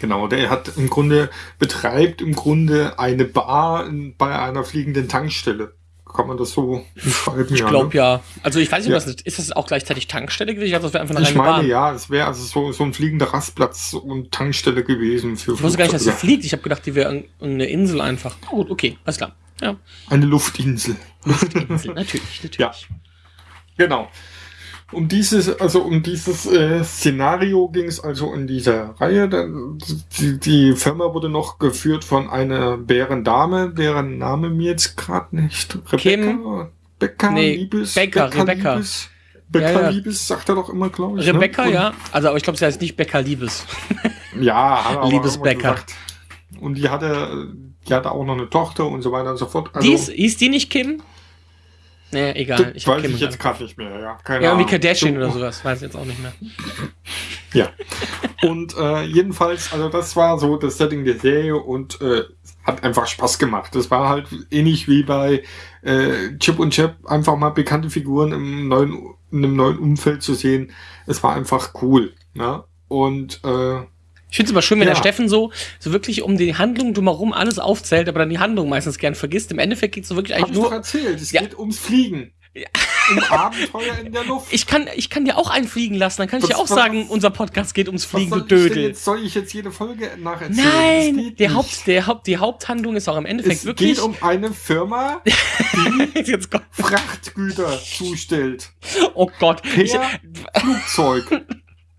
Genau, der hat im Grunde, betreibt im Grunde eine Bar in, bei einer fliegenden Tankstelle. Kann man das so beschreiben? Ich glaube ja. Also ich weiß nicht, Ja. was ist. das auch gleichzeitig Tankstelle gewesen? Ich dachte, das wäre einfach eine Ich meine, Bahn. ja, es wäre also so, so ein fliegender Rastplatz und Tankstelle gewesen für Ich wusste gar nicht, dass sie fliegt. Ich habe gedacht, die wäre eine Insel einfach. Na Gut, okay, alles klar. Ja, Eine Luftinsel. Insel, natürlich, [laughs] natürlich. Ja. Genau. Um dieses, also um dieses äh, Szenario ging es also in dieser Reihe. Die, die Firma wurde noch geführt von einer Bärendame, deren Name mir jetzt gerade nicht. Rebecca? Kim? Becca Nee, Liebes? Becca, Rebecca. Liebes? Becca Ja, ja. Liebes sagt er doch immer, glaube ich. Rebecca, ne? Ja. Also, aber ich glaube, sie heißt nicht Becca Liebes. Ja, er aber [laughs] Liebes gesagt. Und die hatte, die hatte auch noch eine Tochter und so weiter und so fort. Also, die ist, hieß die nicht Kim? Nee, egal. Ich weiß Kim ich jetzt gerade nicht mehr. Ja, keine Ja, wie Ahnung. Kardashian So- oder sowas. Weiß ich jetzt auch nicht mehr. Ja. Und äh, jedenfalls, also das war so das Setting der Serie und äh, hat einfach Spaß gemacht. Das war halt ähnlich wie bei äh, Chip und Chap, einfach mal bekannte Figuren im neuen, in einem neuen Umfeld zu sehen. Es war einfach cool. Ne? Und äh, Ich finde es immer schön, wenn Ja. der Steffen so, so wirklich um die Handlung drumherum alles aufzählt, aber dann die Handlung meistens gern vergisst. Im Endeffekt geht es so wirklich hab eigentlich ich doch nur. erzählt, es Ja. geht ums Fliegen. Um Abenteuer in der Luft. Ich kann, ich kann dir auch einfliegen lassen, dann kann ich Was- dir auch sagen, unser Podcast geht ums Fliegen, du ich Dödel. jetzt, soll ich jetzt jede Folge nacherzählen? Das Nein, der. Haupt, der Haupt, die Haupthandlung ist auch im Endeffekt Es wirklich. geht um eine Firma, [laughs] jetzt kommt, Frachtgüter zustellt. oh Gott. Ich, Per Flugzeug.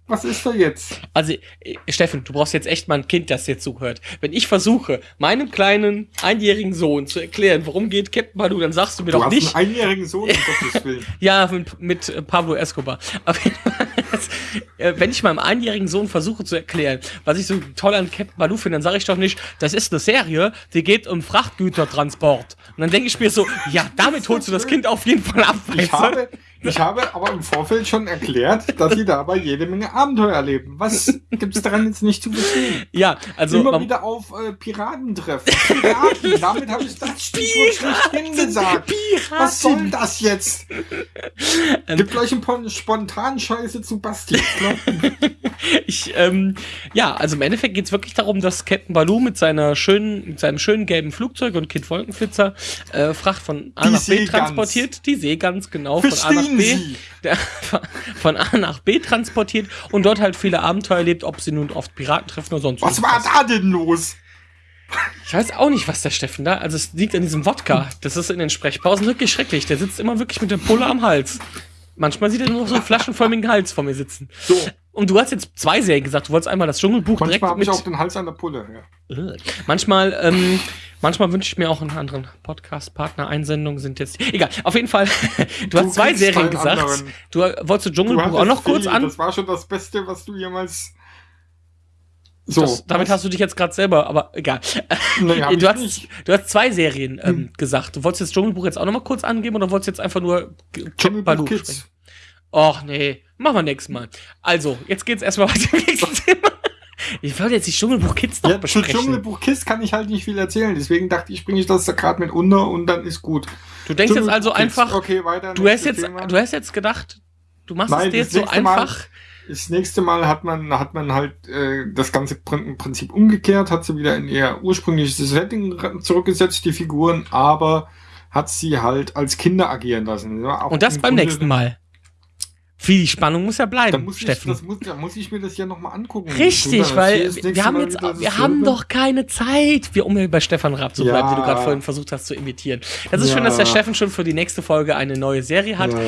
Was ist da jetzt? also, äh, Steffen, du brauchst jetzt echt mal ein Kind, das dir zuhört. Wenn ich versuche, meinem kleinen einjährigen Sohn zu erklären, worum geht Captain Baloo, dann sagst du mir Du doch hast nicht. einen einjährigen Sohn, um Gottes Willen. [laughs] Ja, mit, mit äh, Pablo Escobar. Fall, äh, wenn ich meinem einjährigen Sohn versuche zu erklären, was ich so toll an Captain Baloo finde, dann sage ich doch nicht, das ist eine Serie, die geht um Frachtgütertransport. Und dann denke ich mir so, ja, damit holst du das Kind auf jeden Fall ab. Ich habe, Ich habe aber im Vorfeld schon erklärt, dass sie dabei jede Menge Abenteuer erleben. Was gibt es daran jetzt nicht zu verstehen? Ja, also Immer wieder auf äh, Piraten treffen. Piraten, [laughs] damit habe ich das Stichwort schlechthin gesagt. Was soll das jetzt? Ähm. Gibt gleich ein paar spontan Scheiße zu Basti. [laughs] ich, ähm, ja, also im Endeffekt geht's wirklich darum, dass Captain Baloo mit seiner schönen, mit seinem schönen gelben Flugzeug und Kid Wolkenflitzer äh, Fracht von A Die nach B Seegans. transportiert, die Seegans genau von A nach Verstehen B, der, [laughs] von A nach B transportiert und dort halt viele Abenteuer erlebt, ob sie nun oft Piraten treffen oder sonst Was war irgendwas. da denn los? Ich weiß auch nicht, was der Steffen da. Also es liegt an diesem Wodka. Das ist in den Sprechpausen wirklich schrecklich. Der sitzt immer wirklich mit der Pulle am Hals. Manchmal sieht er nur noch so einen flaschenförmigen Hals vor mir sitzen. So, Und du hast jetzt zwei Serien gesagt. Du wolltest einmal das Dschungelbuch direkt manchmal habe ich auch den Hals an der Pulle. Ja. Manchmal, ähm, manchmal wünsche ich mir auch einen anderen Podcast-Partner. Einsendungen sind jetzt. Egal, auf jeden Fall. [laughs] Du, hast zwei Serien gesagt. anderen. Du wolltest du Du Dschungelbuch hattest auch noch kurz viel. an. Das war schon das Beste, was du jemals. So, Das, damit hast du dich jetzt gerade selber, aber egal. [laughs] Nee, du, hast, nicht. du hast zwei Serien ähm, Hm. gesagt. Du wolltest das Dschungelbuch jetzt auch noch mal kurz angeben oder wolltest jetzt einfach nur Dschungelbuch Kids. Och nee, machen wir nächstes Mal. Also, jetzt geht's erstmal [laughs] weiter im nächsten Thema. Ich wollte jetzt die Dschungelbuch Kids noch Ja, zu besprechen. Dschungelbuch Kiss kann ich halt nicht viel erzählen. Deswegen dachte ich, bringe ich das da gerade mit unter und dann ist gut. Du denkst jetzt also Kids. einfach, Okay, weiter. du hast jetzt, Thema. du hast jetzt gedacht, du machst Nein, es dir jetzt so nächste Mal- einfach. Das nächste Mal hat man, hat man halt äh, das ganze Prinzip umgekehrt, hat sie wieder in ihr ursprüngliches Setting zurückgesetzt, die Figuren, aber hat sie halt als Kinder agieren lassen. Auch Und das im beim Grunde- nächsten Mal. Viel die Spannung muss ja bleiben, muss, ich, Steffen. das muss, da muss ich mir das ja nochmal angucken. Richtig, weil wir haben Mal jetzt, wir haben doch keine Zeit, wir, um hier bei Stefan Raab zu bleiben, Ja. wie du gerade vorhin versucht hast zu imitieren. Das ist Ja. schön, dass der Steffen schon für die nächste Folge eine neue Serie hat. Ja.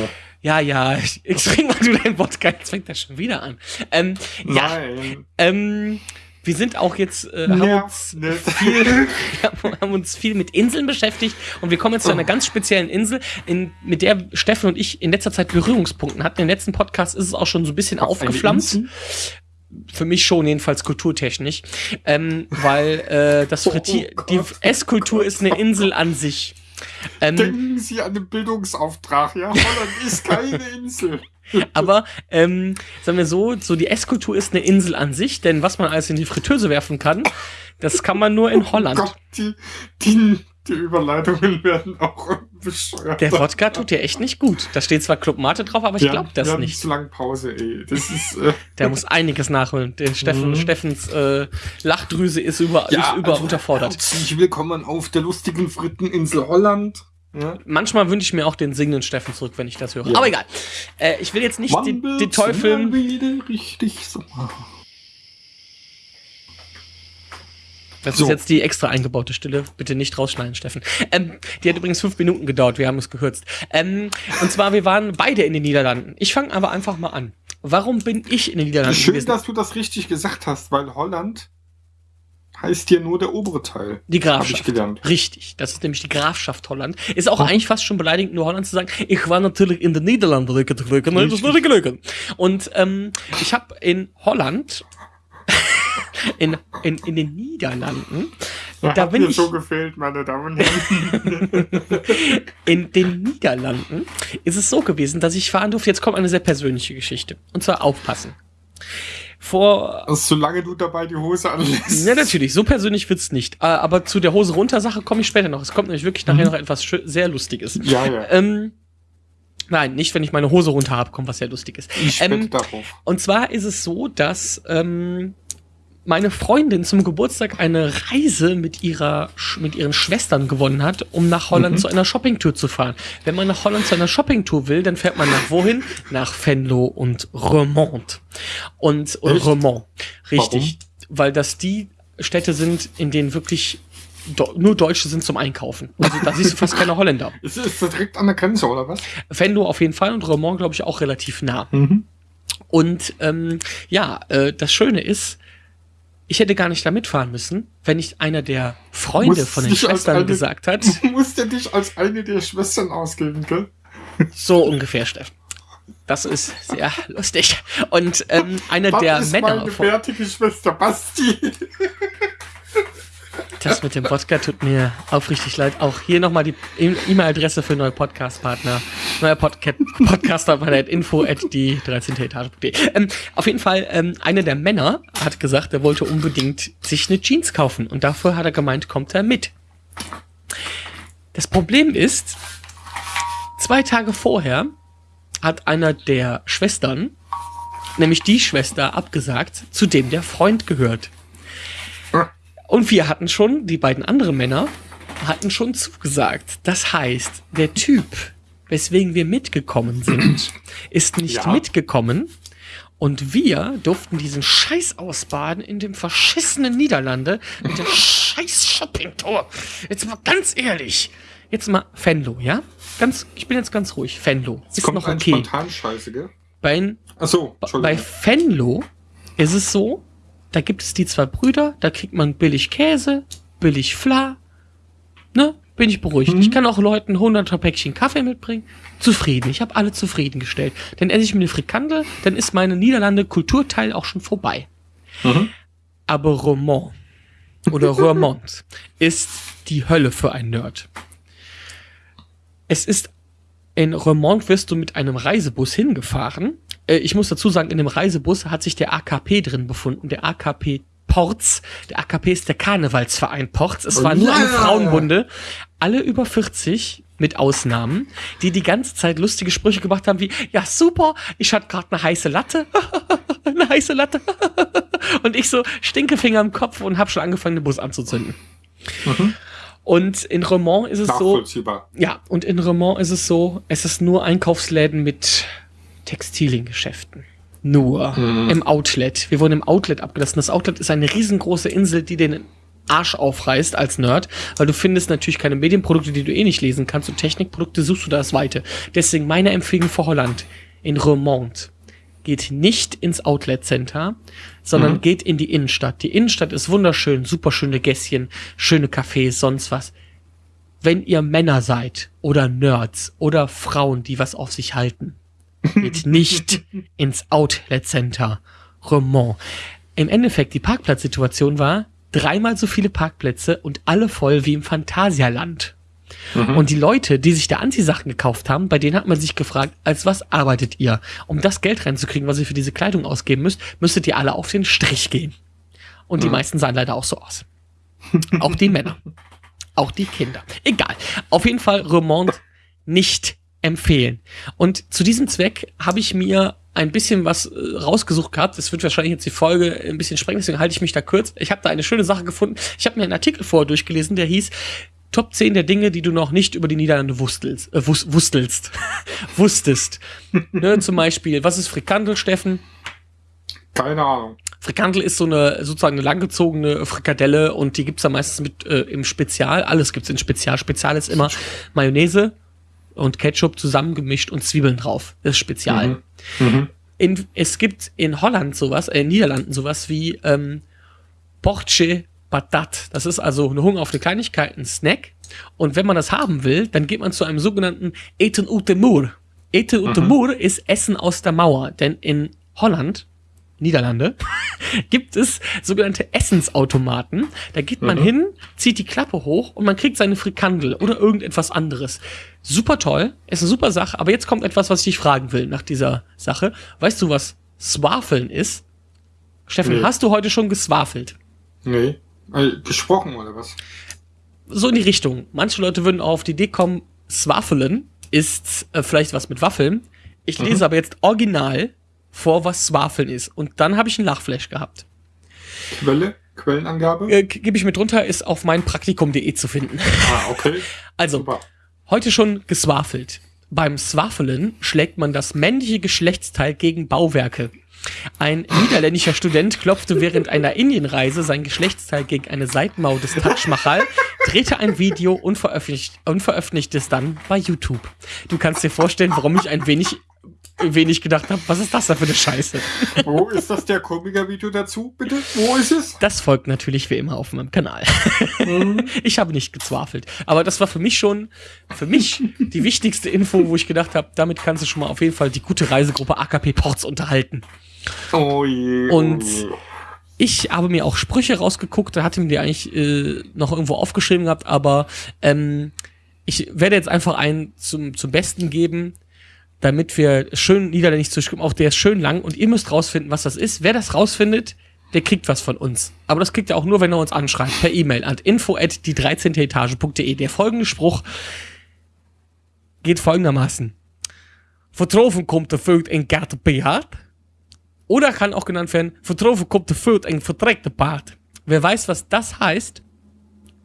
Ja, ja, ich, ich trink mal du dein Wodka, jetzt fängt das schon wieder an. Ähm, ja, Nein. ähm, wir sind auch jetzt, äh, haben, uns nicht. viel, [laughs] wir haben uns viel mit Inseln beschäftigt und wir kommen jetzt zu einer ganz speziellen Insel, in, mit der Steffen und ich in letzter Zeit Berührungspunkten hatten. Im letzten Podcast ist es auch schon so ein bisschen aufgeflammt. Für mich schon, jedenfalls kulturtechnisch. Ähm, weil äh, das Oh, Frittier, oh die oh Esskultur ist eine Insel an sich. Ähm, Denken Sie an den Bildungsauftrag, ja? Holland ist keine Insel. [laughs] aber ähm, sagen wir so, so die Esskultur ist eine Insel an sich, denn was man alles in die Fritteuse werfen kann, das kann man nur in Holland. Oh Gott, die, die, die Überleitungen werden auch bescheuert. Der Wodka tut dir echt nicht gut. Da steht zwar Club Mate drauf, aber ich Ja, glaube das nicht. zu lange Pause, ey. Das ist, äh, [laughs] Der muss einiges nachholen. Den Steffen, Mhm. Steffens äh, Lachdrüse ist über, ist über also, unterfordert. Herzlich willkommen auf der lustigen Fritteninsel Holland. Ja. Manchmal wünsche ich mir auch den singenden Steffen zurück, wenn ich das höre. Ja. Aber egal. Äh, ich will jetzt nicht den, den Teufel. richtig so. Das So. ist jetzt die extra eingebaute Stille. Bitte nicht rausschneiden, Steffen. Ähm, die hat übrigens fünf Minuten gedauert. Wir haben es gekürzt. Ähm, und zwar, wir waren beide in den Niederlanden. Ich fange aber einfach mal an. Warum bin ich in den Niederlanden Schön, gewesen? dass du das richtig gesagt hast, weil Holland heißt hier nur der obere Teil. Die Grafschaft. Richtig, das ist nämlich die Grafschaft Holland. Ist auch eigentlich fast schon beleidigend, nur Holland zu sagen. Ich war natürlich in den Niederlanden das geglücken. Und ähm, ich habe in Holland, [laughs] in, in, in den Niederlanden, Da hat bin mir ich- so gefehlt, meine Damen und Herren. [laughs] in den Niederlanden ist es so gewesen, dass ich fahren durfte. Jetzt kommt eine sehr persönliche Geschichte. Und zwar aufpassen. Vor also, solange du dabei die Hose anlässt. Ja, natürlich, so persönlich wird's nicht. Äh, Aber zu der Hose runter Sache komme ich später noch. Es kommt nämlich wirklich nachher noch etwas sehr Lustiges. Ja, ja. Ähm, nein, nicht, wenn ich meine Hose runter habe, kommt was sehr Lustiges. Ich ähm, darauf. Und zwar ist es so, dass ähm, meine Freundin zum Geburtstag eine Reise mit ihrer mit ihren Schwestern gewonnen hat, um nach Holland Mhm. zu einer Shoppingtour zu fahren. Wenn man nach Holland zu einer Shoppingtour will, dann fährt man nach wohin? Nach Venlo und Remont. Und Echt? Remont, richtig, weil das die Städte sind, in denen wirklich Do nur Deutsche sind zum Einkaufen. Also da siehst du fast keine Holländer. [laughs] Ist, ist das direkt an der Grenze, oder was? Venlo auf jeden Fall und Remont, glaube ich, auch relativ nah. Mhm. Und ähm, ja, äh, das Schöne ist, ich hätte gar nicht da mitfahren müssen, wenn nicht einer der Freunde Musst von den Schwestern eine- gesagt hat. Du musst ja dich als eine der Schwestern ausgeben, gell? So ungefähr, Steffen. Das ist sehr lustig. Und ähm, einer Was der ist Männer meine von, Schwester Basti? [laughs] Das mit dem Wodka tut mir aufrichtig leid. Auch hier nochmal die E-Mail-Adresse für neue Podcast-Partner. Neuer Podca Podcaster bei der info at die 13. Etage.de. Ähm, auf jeden Fall, ähm, einer der Männer hat gesagt, er wollte unbedingt sich eine Jeans kaufen. Und dafür hat er gemeint, kommt er mit. Das Problem ist, zwei Tage vorher hat einer der Schwestern, nämlich die Schwester, abgesagt, zu dem der Freund gehört. Und wir hatten schon, die beiden anderen Männer hatten schon zugesagt. Das heißt, der Typ, weswegen wir mitgekommen sind, [clears throat] ist nicht Ja. mitgekommen. Und wir durften diesen Scheiß ausbaden in dem verschissenen Niederlande mit der scheiß Shoppingtour. Jetzt mal ganz ehrlich. Jetzt mal Fenlo, ja? Ganz, ich bin jetzt ganz ruhig. Fenlo. Es Ist kommt noch okay. spontan Scheiße, gell? Bei, Achso, bei Entschuldigung. Fenlo ist es so, da gibt es die zwei Brüder, da kriegt man billig Käse, billig Fla. Ne? Bin ich beruhigt. Mhm. Ich kann auch Leuten 100 Päckchen Kaffee mitbringen. Zufrieden. Ich habe alle zufriedengestellt. Dann esse ich mir eine Frikandel, dann ist meine Niederlande Kulturteil auch schon vorbei. Mhm. Aber Romont oder Roermond [laughs] ist die Hölle für einen Nerd. Es ist in Roermond wirst du mit einem Reisebus hingefahren. Äh, ich muss dazu sagen, in dem Reisebus hat sich der AKP drin befunden, der AKP Ports. Der AKP ist der Karnevalsverein Ports. Es war nur eine. Frauenbunde. Alle über 40 mit Ausnahmen, die die ganze Zeit lustige Sprüche gemacht haben wie, ja super, ich hatte gerade eine heiße Latte, [laughs] eine heiße Latte. [laughs] und ich so Stinkefinger im Kopf und habe schon angefangen, den Bus anzuzünden. Mhm. Und in Remont ist es so, ja, und in Remont ist es so, es ist nur Einkaufsläden mit Textiliengeschäften. Nur Mhm. im Outlet. Wir wurden im Outlet abgelassen. Das Outlet ist eine riesengroße Insel, die den Arsch aufreißt als Nerd, weil du findest natürlich keine Medienprodukte, die du eh nicht lesen kannst und Technikprodukte suchst du das Weite. Deswegen meine Empfehlung für Holland in Remont. Geht nicht ins Outlet Center, sondern Mhm. geht in die Innenstadt. Die Innenstadt ist wunderschön, super schöne Gässchen, schöne Cafés, sonst was wenn ihr Männer seid oder Nerds oder Frauen, die was auf sich halten, geht nicht ins Outlet Center Remont. Im Endeffekt, die Parkplatzsituation war dreimal so viele Parkplätze und alle voll wie im Phantasialand. Mhm. Und die Leute, die sich da Anziehsachen gekauft haben, bei denen hat man sich gefragt, als was arbeitet ihr? Um das Geld reinzukriegen, was ihr für diese Kleidung ausgeben müsst, müsstet ihr alle auf den Strich gehen. Und die Mhm. meisten sahen leider auch so aus. Auch die Männer. [laughs] Auch die Kinder. Egal. Auf jeden Fall Remont nicht empfehlen. Und zu diesem Zweck habe ich mir ein bisschen was äh, rausgesucht gehabt. Das wird wahrscheinlich jetzt die Folge ein bisschen sprengen, deswegen halte ich mich da kurz. Ich habe da eine schöne Sache gefunden. Ich habe mir einen Artikel vorher durchgelesen, der hieß Top 10 der Dinge, die du noch nicht über die Niederlande wustelst. Äh, wus wustelst. [laughs] Wusstest. [laughs] ne, zum Beispiel, was ist Frikandel, Steffen? Keine Ahnung. Frikandel ist so eine sozusagen eine langgezogene Frikadelle und die gibt's dann meistens mit äh, im Spezial. Alles gibt's in Spezial. Spezial ist immer Mayonnaise und Ketchup zusammengemischt und Zwiebeln drauf. Das ist Spezial. Mhm. Mhm. In, es gibt in Holland sowas, äh, in Niederlanden sowas wie ähm, Porche Patat. Das ist also eine Hunger auf eine Kleinigkeit, ein Snack. Und wenn man das haben will, dann geht man zu einem sogenannten Eten uit de Muur. Eten uit de Mhm. Muur ist Essen aus der Mauer. Denn in Holland, Niederlande, [laughs] gibt es sogenannte Essensautomaten. Da geht man Mhm. hin, zieht die Klappe hoch und man kriegt seine Frikandel oder irgendetwas anderes. Super toll, ist eine super Sache. Aber jetzt kommt etwas, was ich dich fragen will nach dieser Sache. Weißt du, was Swafeln ist? Steffen, Nee. hast du heute schon geswafelt? Nee. Äh, gesprochen oder was? so in die Richtung. Manche Leute würden auch auf die Idee kommen, Swaffeln ist äh, vielleicht was mit Waffeln. Ich lese Mhm. aber jetzt original vor, was Swaffeln ist. Und dann habe ich einen Lachflash gehabt. Quelle? Quellenangabe? Äh, Gebe ich mit runter, ist auf meinpraktikum.de zu finden. Ah, okay. [laughs] Also, Super. heute schon geswafelt. Beim Swaffeln schlägt man das männliche Geschlechtsteil gegen Bauwerke. Ein niederländischer Student klopfte während einer Indienreise sein Geschlechtsteil gegen eine Seitenmauer des Taj Mahal, drehte ein Video und veröffentlicht, und veröffentlichte es dann bei YouTube. Du kannst dir vorstellen, warum ich ein wenig, wenig gedacht habe, was ist das da für eine Scheiße? Wo ist das der Komiker-Video dazu, bitte? Wo ist es? Das folgt natürlich wie immer auf meinem Kanal. Mhm. [laughs] Ich habe nicht gezwafelt. Aber das war für mich schon, für mich die wichtigste Info, wo ich gedacht habe, damit kannst du schon mal auf jeden Fall die gute Reisegruppe AKP Ports unterhalten. Oh je. Und- oh je. ich habe mir auch Sprüche rausgeguckt, da hatte mir die eigentlich äh, noch irgendwo aufgeschrieben gehabt, aber ähm, ich werde jetzt einfach einen zum, zum Besten geben, damit wir schön niederländisch zu auch der ist schön lang und ihr müsst rausfinden, was das ist. Wer das rausfindet, der kriegt was von uns. Aber das kriegt er auch nur, wenn er uns anschreibt, per E-Mail an info at die 13. Etage.de. Der folgende Spruch geht folgendermaßen. Vertroffen kommt der Vögel in Gärte behaart. Oder kann auch genannt werden, vertroffen kommt der Vögel in verträgte Bart. Wer weiß, was das heißt,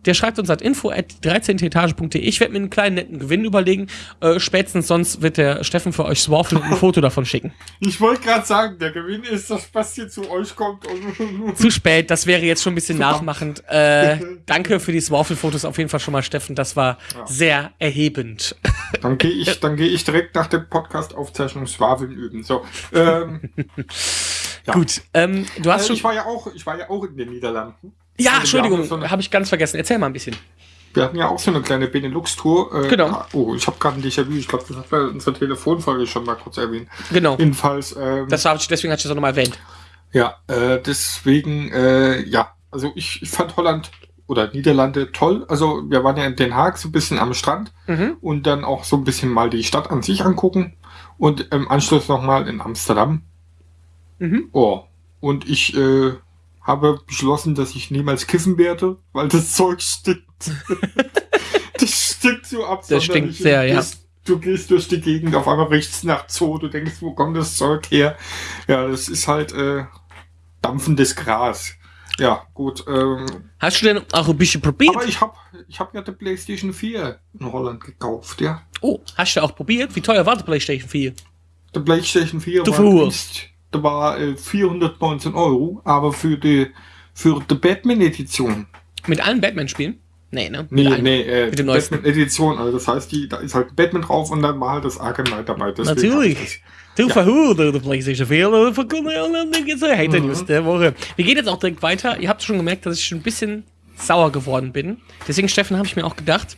der schreibt uns an info at 13etage.de. Ich werde mir einen kleinen netten Gewinn überlegen. Äh, spätestens sonst wird der Steffen für euch Swaffle ein Foto davon schicken. [laughs] Ich wollte gerade sagen, der Gewinn ist, dass Basti zu euch kommt. Und [laughs] Zu spät, das wäre jetzt schon ein bisschen nachmachend. Äh, [laughs] danke für die Swaffle-Fotos auf jeden Fall schon mal, Steffen. Das war Ja. sehr erhebend. Dann gehe ich, dann gehe ich direkt nach der Podcast-Aufzeichnung Schwafeln üben. So, ähm, ja. Gut, ähm, du hast Äh, schon. ich war ja auch, ich war ja auch in den Niederlanden. Ja, Also wir Entschuldigung, so habe ich ganz vergessen. Erzähl mal ein bisschen. Wir hatten ja auch so eine kleine Benelux-Tour. Äh, Genau. Oh, ich habe gerade ein Déjà-vu. Ich glaube, das hat bei unserer Telefonfolge schon mal kurz erwähnt. Genau. Jedenfalls, ähm, Das ich, deswegen hatte ich das auch nochmal erwähnt. ja, äh, deswegen, äh, ja, also ich, ich fand Holland oder Niederlande toll. Also wir waren ja in Den Haag so ein bisschen am Strand Mhm. und dann auch so ein bisschen mal die Stadt an sich angucken und im Anschluss nochmal in Amsterdam. Mhm. Oh, und ich äh, habe beschlossen, dass ich niemals kiffen werde, weil das Zeug stinkt. [laughs] das stinkt so ab. Das stinkt sehr, ja. Du gehst durch die Gegend, auf einmal riecht's nach Zoo, du denkst, wo kommt das Zeug her? Ja, das ist halt äh, dampfendes Gras. Ja, gut. Ähm, Hast du denn auch ein bisschen probiert? aber ich habe ich hab ja die PlayStation 4 in Holland gekauft, ja. oh, hast du auch probiert? Wie teuer war die PlayStation 4? Der PlayStation 4 Du war. Da war äh, 419 Euro, aber für die für die Batman-Edition. Mit allen Batman-Spielen? Nee, ne? Nee, Mit einem. nee, äh, Mit dem neuesten. Batman-Edition. Also das heißt, die, da ist halt Batman drauf und dann war halt das Arkham Knight dabei. Deswegen Natürlich. Du Ja. verhudert der PlayStation 4 oder Hater. News der Woche. Wir gehen jetzt auch direkt weiter. Ihr habt schon gemerkt, dass ich schon ein bisschen sauer geworden bin. Deswegen, Steffen, habe ich mir auch gedacht,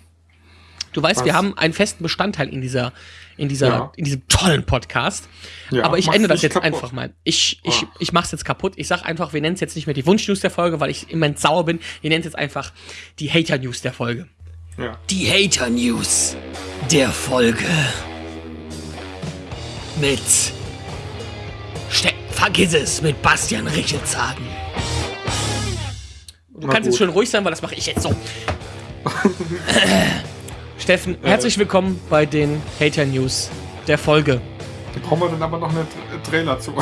du weißt, Was? wir haben einen festen Bestandteil in dieser, in dieser, Ja. in diesem tollen Podcast. Ja, Aber ich ändere das jetzt kaputt. einfach mal. Ich, ich, Ah. ich mach's jetzt kaputt. Ich sag einfach, wir nennen es jetzt nicht mehr die Wunsch-News der Folge, weil ich im Moment sauer bin. Wir nennen es jetzt einfach die Hater-News der Folge. Ja. Die Hater News der Folge. Mit. Ste Vergiss es, mit Bastian Richelzagen. Du Na kannst jetzt gut. schön ruhig sein, weil das mache ich jetzt so. [laughs] [laughs] Steffen, herzlich willkommen bei den Hater News der Folge. Da brauchen wir dann aber noch einen Tra- Trailer zu.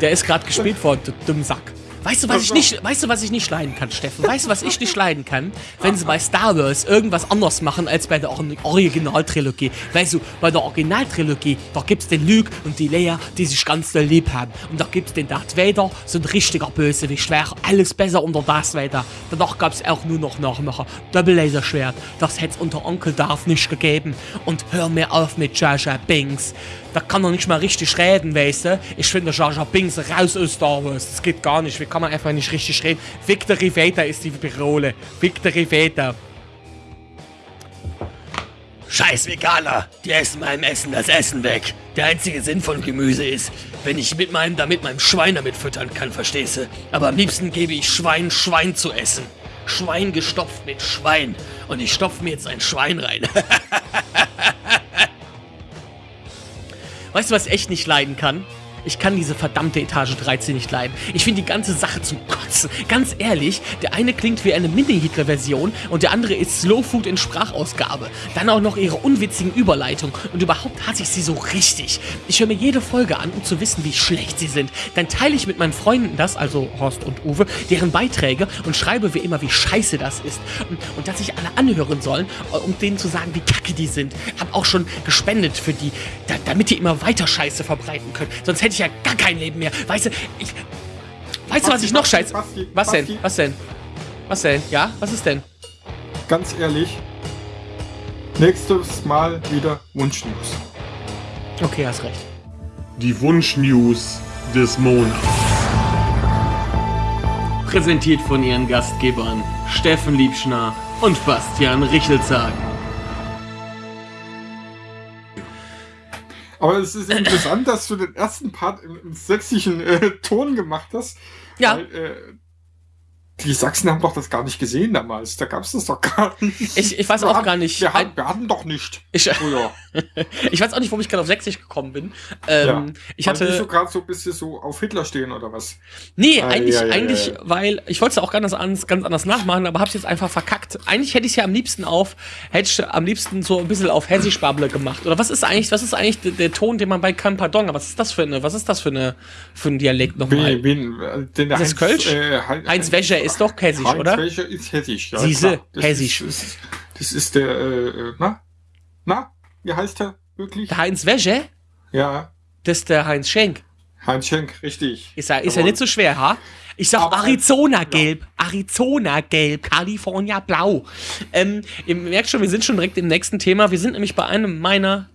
Der ist gerade gespielt [laughs] worden, du dumm Sack. Weißt du, was ich nicht, weißt du, was ich nicht leiden kann, Steffen? Weißt du, was ich nicht leiden kann? Wenn sie bei Star Wars irgendwas anders machen als bei der Or- Originaltrilogie. Weißt du, bei der Originaltrilogie, da gibt's den Luke und die Leia, die sich ganz doll lieb haben. Und da gibt's den Darth Vader, so ein richtiger Bösewicht. Wäre alles besser unter Darth Vader. Danach gab's auch nur noch Nachmacher. Doppel-Laserschwert. Das hätt's unter Onkel Darth nicht gegeben. Und hör mir auf mit Jar Jar Binks. Da kann er nicht mal richtig reden, weißt du? Ich finde Jar Jar Binks raus aus Star Wars. Das geht gar nicht. Wie kann man einfach nicht richtig reden? Victory Vader ist die Parole. Victory Vader. Scheiß Veganer, die essen meinem Essen das Essen weg. Der einzige Sinn von Gemüse ist, wenn ich mit meinem, damit meinem Schwein damit füttern kann, verstehst du? Aber am liebsten gebe ich Schwein Schwein zu essen. Schwein gestopft mit Schwein. Und ich stopfe mir jetzt ein Schwein rein. [laughs] Weißt du, was ich echt nicht leiden kann? Ich kann diese verdammte Etage 13 nicht leiden. Ich finde die ganze Sache zum Kotzen. Ganz ehrlich, der eine klingt wie eine Mini-Hitler-Version und der andere ist Slow Food in Sprachausgabe. Dann auch noch ihre unwitzigen Überleitungen und überhaupt hasse ich sie so richtig. Ich höre mir jede Folge an, um zu wissen, wie schlecht sie sind. Dann teile ich mit meinen Freunden das, also Horst und Uwe, deren Beiträge und schreibe wie immer, wie scheiße das ist. Und, und dass sich alle anhören sollen, um denen zu sagen, wie kacke die sind. Hab auch schon gespendet für die, da, damit die immer weiter Scheiße verbreiten können. Sonst hätte ich ja gar kein Leben mehr. Weißt du, ich. Weißt du, was ich noch Basti, scheiße. Basti, Was denn? Was denn? Was denn? Ja? Was ist denn? Ganz ehrlich. Nächstes Mal wieder Wunschnews. Okay, hast recht. Die Wunsch-News des Monats. Präsentiert von ihren Gastgebern Steffen Liebschner und Bastian Richelzagen. Aber es ist interessant, dass du den ersten Part im, im sächsischen äh, Ton gemacht hast. Ja. Weil, äh, die Sachsen haben doch das gar nicht gesehen damals. Da gab's das doch gar nicht. Ich, ich weiß Wir auch hatten- gar nicht. Wir, hatten, wir hatten doch nicht. Ich, Früher. [laughs] ich weiß auch nicht, warum ich gerade auf Sächsisch gekommen bin. Ähm, Ja. Ich hatte. so gerade so ein bisschen so auf Hitler stehen oder was? Nee, Ah, eigentlich, ja, ja, eigentlich, weil ich wollte es auch ganz anders, ganz anders nachmachen, aber hab's jetzt einfach verkackt. Eigentlich hätte ich ja am liebsten auf, hätte ich am liebsten so ein bisschen auf Hessisch-Bable gemacht. Oder was ist eigentlich, was ist eigentlich der, der Ton, den man bei kein Pardon, was ist das für eine, was ist das für eine, für ein Dialekt nochmal? Wen, wen, äh, den Ist das Kölsch? Äh, Heinz, Heinz Wäscher ist doch Hessisch, Heinz oder? Wäscher ist Hessisch. Ja, Siehste, Hessisch. Ist, ist, das ist der, äh, äh, na? Na? Wie heißt er wirklich? Der Heinz Wäsche, Ja, das ist der Heinz Schenk. Heinz Schenk, richtig. Ist ja, ist Jawohl. nicht so schwer, ha? Ich sag Arizona-Gelb, Arizona-Gelb, California-Blau. Ähm, ihr merkt schon, wir sind schon direkt im nächsten Thema. Wir sind nämlich bei einem meiner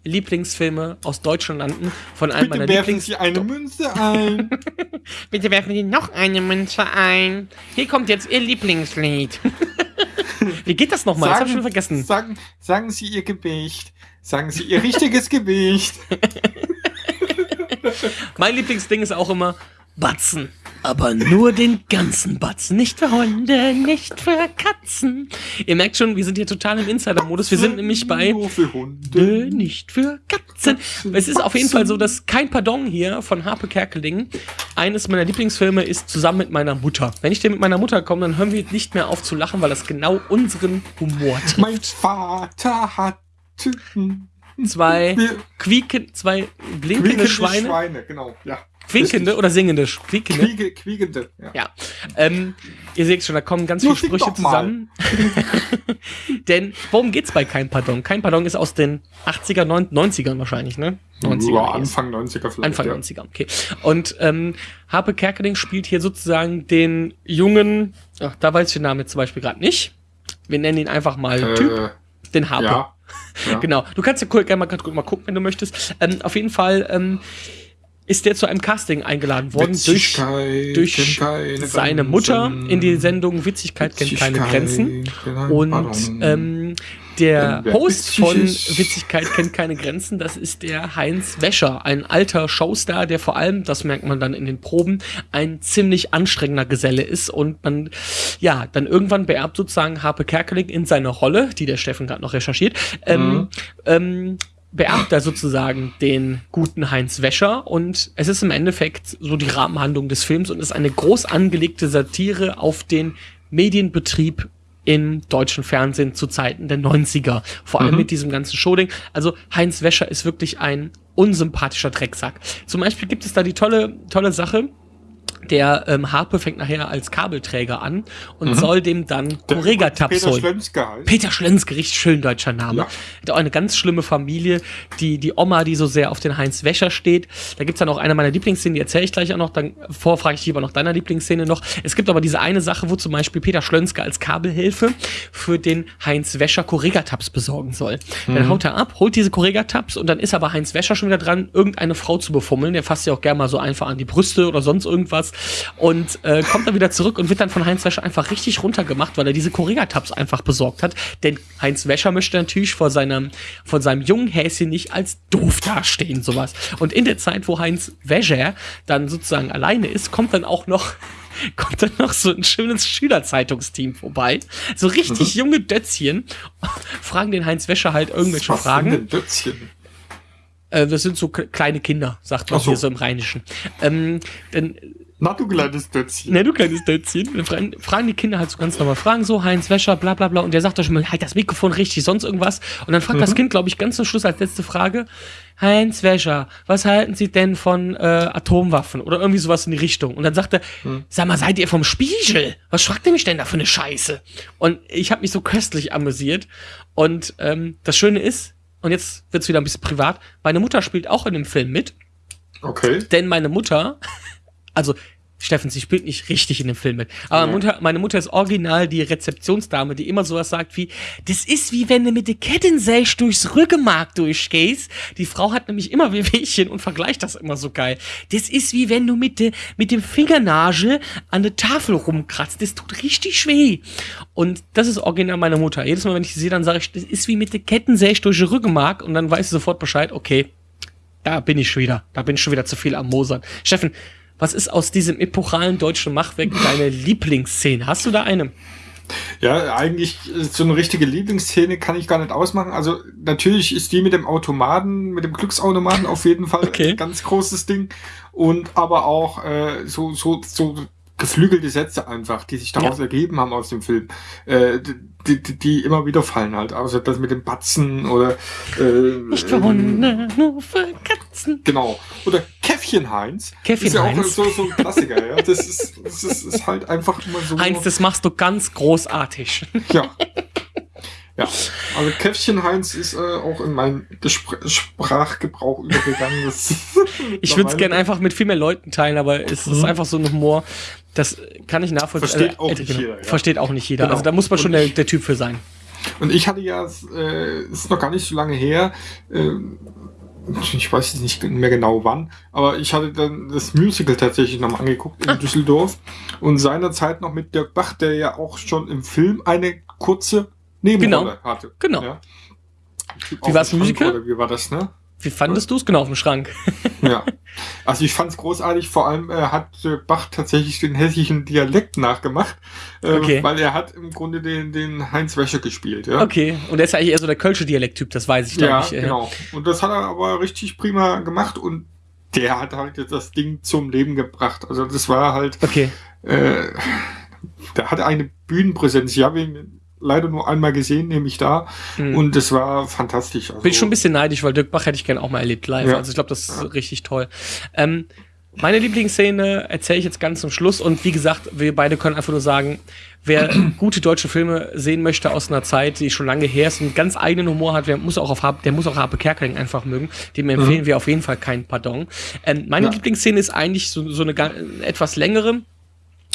Top-Lieblingsfilme aus Deutschland landen. Von einem Bitte meiner werfen Lieblings... Sie eine Münze ein. [laughs] Bitte werfen Sie noch eine Münze ein. Hier kommt jetzt Ihr Lieblingslied. [laughs] Wie geht das nochmal? Das hab ich schon vergessen. Sagen, sagen Sie Ihr Gewicht. Sagen Sie Ihr richtiges Gewicht. [laughs] Mein Lieblingsding ist auch immer Batzen. Aber nur den ganzen Batzen. Nicht für Hunde, nicht für Katzen. Ihr merkt schon, wir sind hier total im Insider-Modus. Wir sind nämlich bei Nur für Hunde. Nicht für Katzen. Es ist auf jeden Fall so, dass kein Pardon hier von Harpe Kerkeling eines meiner Lieblingsfilme ist zusammen mit meiner Mutter. Wenn ich dir mit meiner Mutter komme, dann hören wir nicht mehr auf zu lachen, weil das genau unseren Humor trifft. Mein Vater hat Zwei quieken, zwei blinkende quiekende Schweine. Schweine, genau. Ja. Quinkende oder singende? Quiekende. Quiege, quiegende. Ja. Ja, ähm, ihr seht schon, da kommen ganz Nur viele Sprüche zusammen. [laughs] Denn worum geht's bei Kein Pardon? Kein Pardon ist aus den 80er, 90ern wahrscheinlich, ne? 90er. Ja. Anfang 90er vielleicht. Anfang ja. 90er, okay. Und ähm, Harpe Kerkeling spielt hier sozusagen den jungen, ach, da weiß ich den Namen jetzt zum Beispiel gerade nicht. Wir nennen ihn einfach mal Typ, Äh, den Harpe. ja. ja. [laughs] Genau. Du kannst ja cool, gerne mal, mal gucken, wenn du möchtest. Ähm, auf jeden Fall ähm, ist der zu einem Casting eingeladen worden durch, durch seine. Mutter in die Sendung Witzigkeit kennt keine Grenzen. Und ähm, der Host von. Witzigkeit kennt keine Grenzen, das ist der Heinz Wäscher, ein alter Showstar, der vor allem, das merkt man dann in den Proben, ein ziemlich anstrengender Geselle ist und man, ja, dann irgendwann beerbt sozusagen Harpe Kerkeling in seiner Rolle, die der Steffen gerade noch recherchiert, ähm, Mhm. ähm, beerbt er sozusagen den guten Heinz Wäscher und es ist im Endeffekt so die Rahmenhandlung des Films und ist eine groß angelegte Satire auf den Medienbetrieb im deutschen Fernsehen zu Zeiten der 90er. Vor allem Mhm. mit diesem ganzen Showding. Also Heinz Wäscher ist wirklich ein unsympathischer Drecksack. Zum Beispiel gibt es da die tolle, tolle Sache, der ähm, Harpe fängt nachher als Kabelträger an und soll dem dann Mhm. Peter holen. Schlönske heißt. Peter Schlönske, richtig schön deutscher Name. Ja. Hat auch eine ganz schlimme Familie, die, die Oma, die so sehr auf den Heinz Wäscher steht. Da gibt's dann auch eine meiner Lieblingsszenen, die erzähle ich gleich auch noch. Dann vorher frage ich lieber noch deiner Lieblingsszene noch. Es gibt aber diese eine Sache, wo zum Beispiel Peter Schlönske als Kabelhilfe für den Heinz Wäscher Correga-Tabs besorgen soll. Dann haut er ab, holt diese Correga-Tabs und dann ist aber Heinz Wäscher schon wieder dran, irgendeine Frau zu befummeln. Der fasst ja auch gerne mal so einfach an die Brüste oder sonst irgendwas. Und äh, kommt dann wieder zurück und wird dann von Heinz Wäscher einfach richtig runtergemacht, weil er diese Correga-Tabs einfach besorgt hat. Denn Heinz Wäscher möchte natürlich vor seinem, von seinem jungen Häschen nicht als doof dastehen, sowas. Und in der Zeit, wo Heinz Wäscher dann sozusagen alleine ist, kommt dann auch noch [laughs] kommt dann noch so ein schönes Schülerzeitungsteam vorbei. So richtig junge Dötzchen [laughs] fragen den Heinz Wäscher halt irgendwelche Was Fragen. denn Dötzchen? Äh, das sind so kleine Kinder, sagt man so. hier so im Rheinischen. Ähm, dann Na, du kleines Dötzchen. Ne, du kleines Dötzchen. Dann fragen, fragen die Kinder halt so ganz normal Fragen, so Heinz Wäscher, bla bla bla. Und der sagt doch schon mal, halt das Mikrofon richtig, sonst irgendwas. Und dann fragt Mhm. das Kind, glaube ich, ganz zum Schluss als letzte Frage, Heinz Wäscher, was halten Sie denn von äh, Atomwaffen? Oder irgendwie sowas in die Richtung. Und dann sagt er, Mhm. sag mal, seid ihr vom Spiegel? Was fragt ihr mich denn da für eine Scheiße? Und ich habe mich so köstlich amüsiert. Und ähm, das Schöne ist, und jetzt wird's wieder ein bisschen privat, meine Mutter spielt auch in dem Film mit. Okay. Denn meine Mutter, also Steffen, sie spielt nicht richtig in dem Film mit. Aber meine, Mutter, meine Mutter ist original die Rezeptionsdame, die immer sowas sagt wie, das ist wie wenn du mit der Kettensäge durchs Rückenmark durchgehst. Die Frau hat nämlich immer Wehwehchen [laughs] und vergleicht das immer so geil. Das ist wie wenn du mit, de, mit dem Fingernagel an der Tafel rumkratzt. Das tut richtig weh. Und das ist original meine Mutter. Jedes Mal, wenn ich sie sehe, dann sage ich, das ist wie mit der Kettensäge durch den Rückenmark und dann weiß sie sofort Bescheid, okay, da bin ich schon wieder. Da bin ich schon wieder zu viel am Mosern. Steffen, was ist aus diesem epochalen deutschen Machwerk deine Lieblingsszene? Hast du da eine? Ja, eigentlich äh, so eine richtige Lieblingsszene kann ich gar nicht ausmachen. Also natürlich ist die mit dem Automaten, mit dem Glücksautomaten auf jeden Fall Okay. ein ganz großes Ding. Und aber auch äh, so, so, so geflügelte Sätze einfach, die sich daraus Ja. ergeben haben aus dem Film, äh, die, die, die immer wieder fallen halt. Also das mit dem Batzen oder äh, Ich wohne nur für Katzen. Genau. Oder Käffchen Heinz. Käffchen ist ja Heinz. auch so, so ein Klassiker, ja. Das ist, das ist, ist halt einfach immer so. Heinz, das machst du ganz großartig. Ja. Ja, also Käffchen Heinz ist äh, auch in meinen Gespr Sprachgebrauch übergegangen. Ich würde es gerne einfach mit viel mehr Leuten teilen, aber es ist einfach so ein Humor, das kann ich nachvollziehen. Versteht auch äh, nicht genau, jeder, ja. Versteht auch nicht jeder. Genau. Also da muss man schon der, der Typ für sein. Und ich hatte ja, äh, ist noch gar nicht so lange her, äh, ich weiß jetzt nicht mehr genau wann, aber ich hatte dann das Musical tatsächlich nochmal angeguckt Ah. in Düsseldorf und seinerzeit noch mit Dirk Bach, der ja auch schon im Film eine kurze Nebenrolle hatte. Genau. Ja. Wie dem Schrank, Musical? Oder wie war das, ne? Wie fandest du es? Genau, auf dem Schrank. [laughs] Ja. Also ich fand's großartig, vor allem äh, hat äh, Bach tatsächlich den hessischen Dialekt nachgemacht, äh, Okay. weil er hat im Grunde den, den Heinz Wäscher gespielt. Ja? Okay. Und der ist ja eigentlich eher so der Kölsche Dialekttyp, das weiß ich Ja, nicht. äh. genau. Und das hat er aber richtig prima gemacht und der hat halt jetzt das Ding zum Leben gebracht. Also das war halt, Okay. äh, der hatte eine Bühnenpräsenz. Habe ihn leider nur einmal gesehen, nämlich da. Hm. Und das war fantastisch. Also, Bin ich schon ein bisschen neidisch, weil Dirk Bach hätte ich gerne auch mal erlebt live. Ja. Also ich glaube, das ist richtig toll. Ähm, meine Lieblingsszene erzähle ich jetzt ganz zum Schluss und wie gesagt, wir beide können einfach nur sagen, wer [clears throat] gute deutsche Filme sehen möchte aus einer Zeit, die schon lange her ist und ganz eigenen Humor hat, der muss auch auf der muss auch Harpe Kerkeling einfach mögen. Dem empfehlen wir auf jeden Fall kein Pardon. Ähm, meine Ja. Lieblingsszene ist eigentlich so, so eine etwas längere.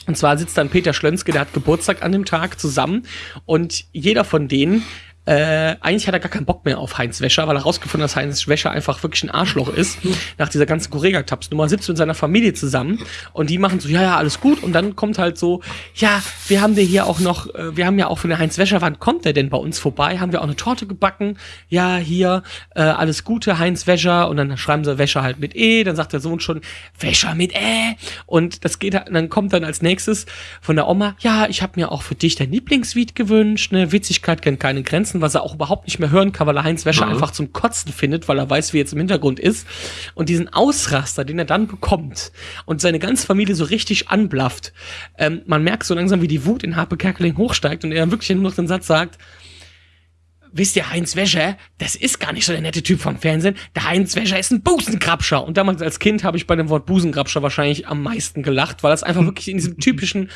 Und zwar sitzt dann Peter Schlönske, der hat Geburtstag an dem Tag zusammen. Und jeder von denen äh, eigentlich hat er gar keinen Bock mehr auf Heinz Wäscher, weil er rausgefunden hat, dass Heinz Wäscher einfach wirklich ein Arschloch ist. Nach dieser ganzen Correga-Taps-Nummer sitzt mit seiner Familie zusammen und die machen so, ja, ja, alles gut. Und dann kommt halt so, ja, wir haben dir hier auch noch, äh, wir haben ja auch für eine Heinz Wäscher, wann kommt der denn bei uns vorbei? Haben wir auch eine Torte gebacken? Ja, hier, äh, alles Gute, Heinz Wäscher. Und dann schreiben sie Wäscher halt mit E, dann sagt der Sohn schon, Wäscher mit E. Und das geht dann kommt dann als nächstes von der Oma, ja, ich habe mir auch für dich dein Lieblingslied gewünscht, ne, Witzigkeit kennt keine Grenzen, was er auch überhaupt nicht mehr hören kann, weil er Heinz Wäscher einfach zum Kotzen findet, weil er weiß, wie jetzt im Hintergrund ist. Und diesen Ausraster, den er dann bekommt und seine ganze Familie so richtig anblafft, ähm, man merkt so langsam, wie die Wut in Harpe Kerkeling hochsteigt und er dann wirklich nur noch den Satz sagt, wisst ihr, Heinz Wäscher, das ist gar nicht so der nette Typ vom Fernsehen. Der Heinz Wäscher ist ein Busenkrabscher. Und damals als Kind habe ich bei dem Wort Busenkrabscher wahrscheinlich am meisten gelacht, weil das einfach wirklich in diesem typischen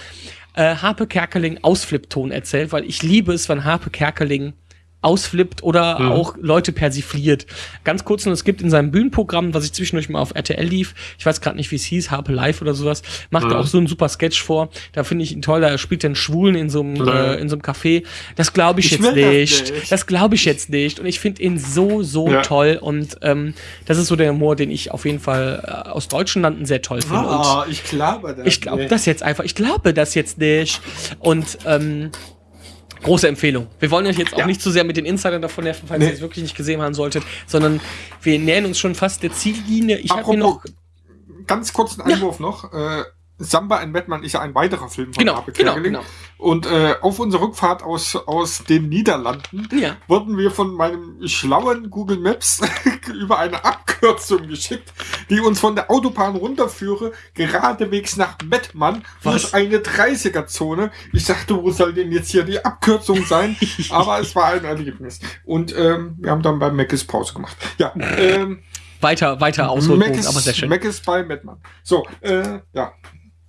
äh, Harpe Kerkeling Ausflippton erzählt, weil ich liebe es, wenn Harpe Kerkeling ausflippt oder auch Leute persifliert. Ganz kurz nur, es gibt in seinem Bühnenprogramm, was ich zwischendurch mal auf RTL lief, ich weiß gerade nicht, wie es hieß, Harpe Live oder sowas, macht er auch so einen super Sketch vor. Da finde ich ihn toll, da spielt er einen Schwulen in so einem, Ja. äh, in so einem Café. Das glaube ich, Ich jetzt will das nicht. nicht. Das glaube ich jetzt nicht. Und ich finde ihn so, so Ja. toll. Und ähm, das ist so der Humor, den ich auf jeden Fall äh, aus deutschen Landen sehr toll finde. Und Ah, ich glaube das. ich glaube nicht. das jetzt einfach. Ich glaube das jetzt nicht. Und ähm, große Empfehlung. Wir wollen euch jetzt auch Ja. nicht zu sehr mit den Insidern davon nerven, falls Nee. ihr es wirklich nicht gesehen haben solltet, sondern wir nähern uns schon fast der Ziellinie. Ich habe hier noch. Ganz kurzen Einwurf noch. Äh, Samba ein Batman ist ja ein weiterer Film von Genau, Harpe genau, genau. Und äh, auf unserer Rückfahrt aus, aus den Niederlanden Ja. wurden wir von meinem schlauen Google Maps [laughs] über eine Abkürzung geschickt, die uns von der Autobahn runterführe, geradewegs nach Mettmann Was? durch eine 30er-Zone. Ich dachte, wo soll denn jetzt hier die Abkürzung sein? [laughs] Aber es war ein Erlebnis. Und ähm, wir haben dann beim Meckes Pause gemacht. Ja, ähm, Weiter, weiter Meckes, aber sehr schön. Meckes bei Mettmann. So, äh, ja,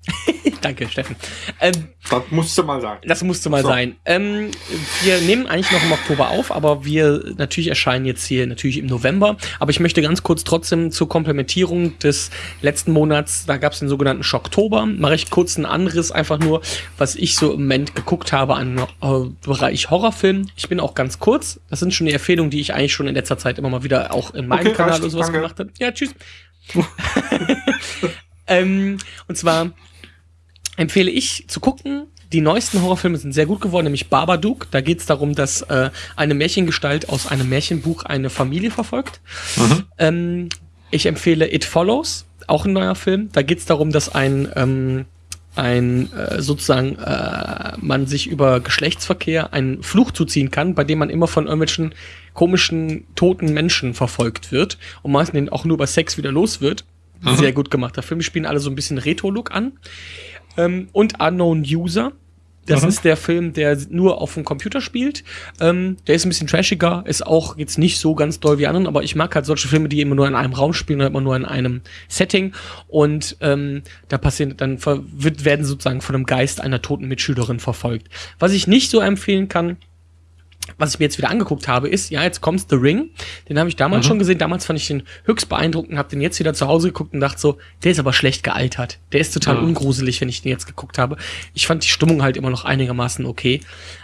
[laughs] Danke, Steffen. Ähm, das musste mal sein. Das musste mal So. sein. Ähm, wir nehmen eigentlich noch im Oktober auf, aber wir natürlich erscheinen jetzt hier natürlich im November. Aber ich möchte ganz kurz trotzdem zur Komplementierung des letzten Monats, da gab es den sogenannten Schocktober, mache ich kurz einen Anriss, einfach nur, was ich so im Moment geguckt habe an äh, Bereich Horrorfilm. Ich bin auch ganz kurz. Das sind schon die Empfehlungen, die ich eigentlich schon in letzter Zeit immer mal wieder auch in meinem Okay, Kanal oder sowas Danke. gemacht habe. Ja, tschüss. [laughs] ähm, und zwar empfehle ich zu gucken. Die neuesten Horrorfilme sind sehr gut geworden, nämlich Babadook. Da geht es darum, dass äh, eine Märchengestalt aus einem Märchenbuch eine Familie verfolgt. Ähm, Ich empfehle It Follows, auch ein neuer Film. Da geht es darum, dass ein, ähm, ein äh, sozusagen äh, man sich über Geschlechtsverkehr einen Fluch zuziehen kann, bei dem man immer von irgendwelchen komischen toten Menschen verfolgt wird und meistens auch nur über Sex wieder los wird. Sehr gut gemachter Film. Die spielen alle so ein bisschen Retro-Look an. Ähm, und Unknown User. Das Mhm. ist der Film, der nur auf dem Computer spielt. Ähm, der ist ein bisschen trashiger, ist auch jetzt nicht so ganz doll wie anderen, aber ich mag halt solche Filme, die immer nur in einem Raum spielen oder immer nur in einem Setting. Und ähm, da passieren, dann wird, werden sozusagen von einem Geist einer toten Mitschülerin verfolgt. Was ich nicht so empfehlen kann, was ich mir jetzt wieder angeguckt habe, ist, ja, jetzt kommt The Ring. Den habe ich damals schon gesehen. Damals fand ich den höchst beeindruckend, habe den jetzt wieder zu Hause geguckt und dachte so, der ist aber schlecht gealtert. Der ist total Ja. ungruselig, wenn ich den jetzt geguckt habe. Ich fand die Stimmung halt immer noch einigermaßen okay.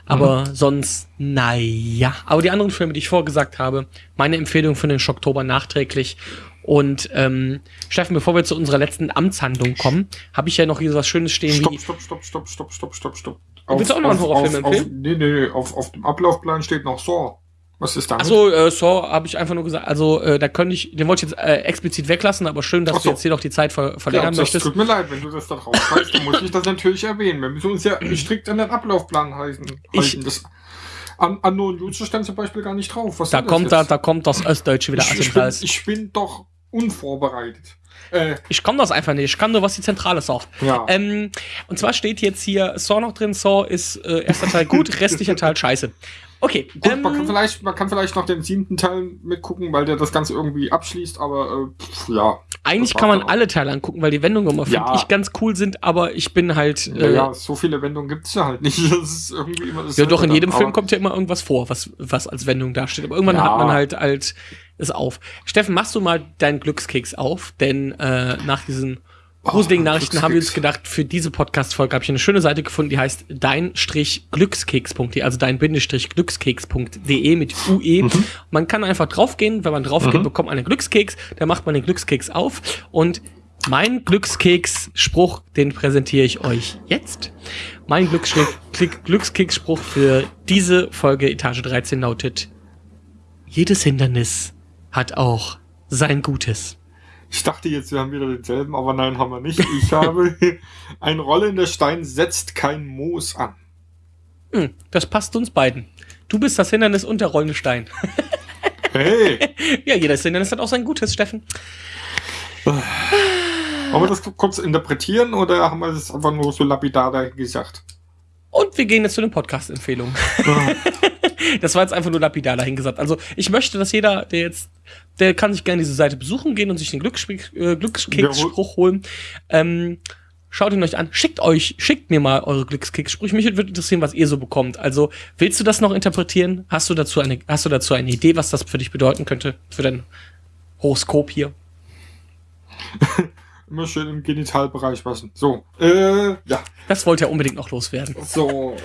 Aber sonst, naja. Aber die anderen Filme, die ich vorgesagt habe, meine Empfehlung für den Schocktober nachträglich. Und ähm, Steffen, bevor wir zu unserer letzten Amtshandlung kommen, habe ich ja noch hier so was Schönes stehen Stopp, wie. stopp, stopp, stopp, stopp, stopp, stopp, stopp. Willst du auch noch einen Horrorfilm auf, auf, empfehlen? Nee, nee, auf, auf dem Ablaufplan steht noch Saw. Was ist damit? Achso, äh, Saw habe ich einfach nur gesagt, also äh, da könnte ich, den wollte ich jetzt äh, explizit weglassen, aber schön, dass so. du jetzt hier noch die Zeit ver ja, verlängern das möchtest. tut mir leid, wenn du das da drauf schreibst, dann muss ich das natürlich erwähnen. Wir müssen uns ja strikt an den Ablaufplan halten. Ich-. Das an, an No User stand zum Beispiel gar nicht drauf. Was Da kommt da, da kommt das Ostdeutsche wieder ich, ich, bin, ich bin doch unvorbereitet. Äh, Ich kann das einfach nicht. Ich kann nur, was die Zentrale sagt. ja. Ähm, und zwar steht jetzt hier Saw noch drin. Saw ist äh, erster Teil gut, [laughs] restlicher Teil scheiße. Okay. Gut, ähm, man, kann vielleicht, man kann vielleicht noch den siebten Teil mitgucken, weil der das Ganze irgendwie abschließt, aber äh, pf, ja. eigentlich kann man alle Teile angucken, weil die Wendungen immer, finde Ja. ich, ganz cool sind, aber ich bin halt. Äh, Naja, so viele Wendungen gibt's ja halt nicht. [laughs] Das ist irgendwie immer das Ja, doch, in jedem Film kommt ja immer irgendwas vor, was, was als Wendung dasteht. Aber irgendwann Ja. hat man halt halt es auf. Steffen, machst du mal deinen Glückskeks auf? Denn äh, nach diesen gruseligen Oh, Nachrichten haben wir uns gedacht, für diese Podcast-Folge habe ich eine schöne Seite gefunden, die heißt dein-glückskeks.de, also dein-glückskeks.de mit UE. Mhm. Man kann einfach draufgehen, wenn man draufgeht, bekommt man einen Glückskeks, dann macht man den Glückskeks auf und mein Glückskeks-Spruch, den präsentiere ich euch jetzt. Mein Glückskeks-Spruch für diese Folge Etage 13 lautet: Jedes Hindernis hat auch sein Gutes. Ich dachte jetzt, wir haben wieder denselben, aber nein, haben wir nicht. Ich habe [laughs] ein rollender Stein setzt kein Moos an. Hm, das passt uns beiden. Du bist das Hindernis und der rollende Stein. [laughs] Hey! ja, jedes Hindernis hat auch sein Gutes, Steffen. Wollen wir das kurz interpretieren oder haben wir das einfach nur so lapidar gesagt? Und wir gehen jetzt zu den Podcast-Empfehlungen. [laughs] Das war jetzt einfach nur lapidar dahingesagt. Also ich möchte, dass jeder, der jetzt, der kann sich gerne diese Seite besuchen gehen und sich den Glücksspr- äh, Glückskeks-Spruch holen. Ähm, schaut ihn euch an. Schickt euch, schickt mir mal eure Glückskeks-Sprüche. Mich würde interessieren, was ihr so bekommt. Also willst du das noch interpretieren? Hast du dazu eine, hast du dazu eine Idee, was das für dich bedeuten könnte? Für dein Horoskop hier? [laughs] Immer schön im Genitalbereich waschen. So, äh, ja. Das wollte er unbedingt noch loswerden. So.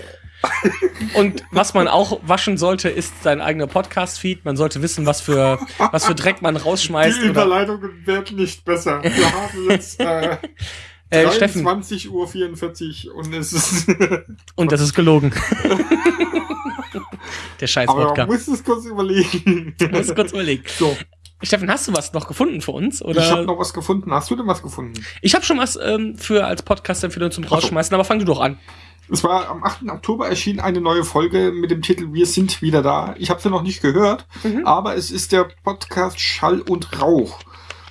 [laughs] Und was man auch waschen sollte, ist sein eigener Podcast-Feed. Man sollte wissen, was für, was für Dreck man rausschmeißt. Die Überleitungen werden nicht besser. Wir [laughs] haben jetzt äh, äh, Steffen, 23.44 Uhr und es ist. [laughs] und das ist gelogen. Der scheiß aber Wodka. man muss es kurz überlegen. Du musst kurz überlegen. So, Steffen, hast du was noch gefunden für uns? Oder? ich habe noch was gefunden. Hast du denn was gefunden? Ich habe schon was ähm, für als Podcast-Empfehlung zum. Rausschmeißen, aber fang du doch an. Es war am 8. Oktober erschien eine neue Folge mit dem Titel Wir sind wieder da. Ich habe sie noch nicht gehört, Mhm. aber es ist der Podcast Schall und Rauch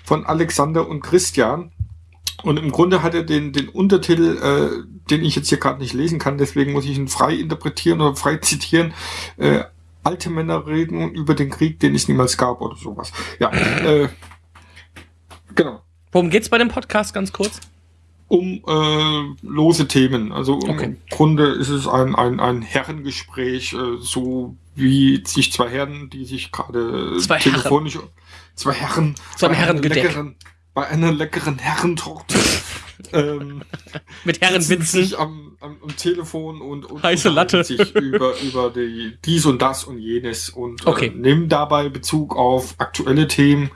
von Alexander und Christian. Und im Grunde hat er den, den Untertitel, äh, den ich jetzt hier gerade nicht lesen kann, deswegen muss ich ihn frei interpretieren oder frei zitieren. Äh, alte Männer reden über den Krieg, den es niemals gab oder sowas. Ja, [clears throat] äh, genau. Worum geht's bei dem Podcast ganz kurz? um äh, lose Themen. Also im Okay. Grunde ist es ein, ein, ein Herrengespräch, äh, so wie sich zwei Herren, die sich gerade Zwei Herren. telefonisch zwei Herren bei einer Herrengedeck. leckeren- bei einer leckeren Herrentorte ähm, [laughs] Mit Herrenwitzen. sich am, am, am Telefon und, und Heiße Latte. sich über, über die, dies und das und jenes und Okay. äh, nehmen dabei Bezug auf aktuelle Themen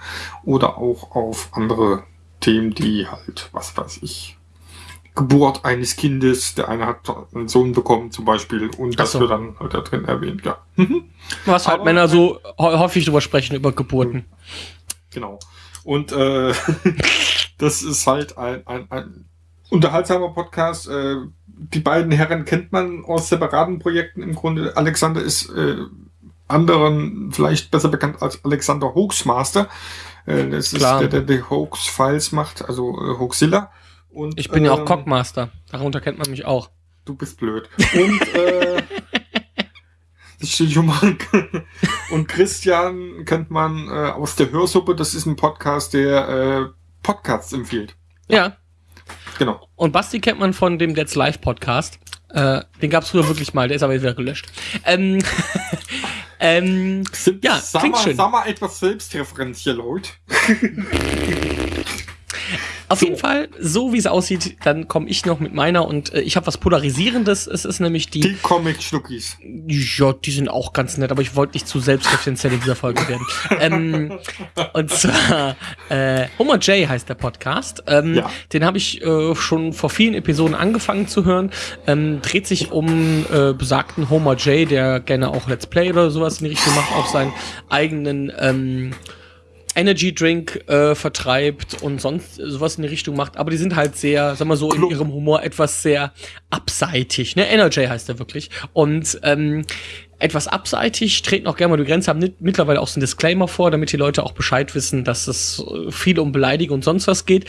oder auch auf andere Themen, die halt, was weiß ich, Geburt eines Kindes, der eine hat einen Sohn bekommen zum Beispiel und das so. wird dann halt da drin erwähnt, ja. Mhm. Was halt Aber- Männer so hä- häufig drüber sprechen, über Geburten. Genau. Und äh, [laughs] das ist halt ein, ein, ein unterhaltsamer Podcast. Äh, die beiden Herren kennt man aus separaten Projekten im Grunde. Alexander ist äh, anderen vielleicht besser bekannt als Alexander Hoaxmaster. Äh, das Klar. ist der, der die Hoax-Files macht, also äh, Hoaxilla. Und, Ich bin ja auch ähm, Cockmaster. Darunter kennt man mich auch. Du bist blöd. Und äh, [laughs] das steht schon mal. Und Christian kennt man äh, aus der Hörsuppe. Das ist ein Podcast, der äh, Podcasts empfiehlt. Ja. Genau. Und Basti kennt man von dem That's Live Podcast. Äh, den gab's früher wirklich mal, der ist aber jetzt wieder gelöscht. Ähm, [laughs] ähm, Sind, Ja, sag klingt mal, schön. Sag mal etwas selbstreferenziell, Leute. [laughs] auf jeden Fall, so wie es aussieht, dann komme ich noch mit meiner und äh, ich habe was Polarisierendes. Es ist nämlich die, Die Comic-Schnuckis. ja, die sind auch ganz nett, aber ich wollte nicht zu selbstreferenziell in dieser Folge werden. ähm, und zwar äh, Homer J heißt der Podcast. Ähm, Ja. Den habe ich äh, schon vor vielen Episoden angefangen zu hören. Ähm, dreht sich um äh, besagten Homer J, der gerne auch Let's Play oder sowas in die Richtung macht, auch seinen eigenen ähm, Energy Drink äh, vertreibt und sonst sowas in die Richtung macht, aber die sind halt sehr, sag mal so, in ihrem Humor etwas sehr abseitig, ne? Energy heißt der wirklich. Und ähm, etwas abseitig, treten auch gerne mal die Grenze, haben mit, mittlerweile auch so einen Disclaimer vor, damit die Leute auch Bescheid wissen, dass es äh, viel um Beleidigung und sonst was geht.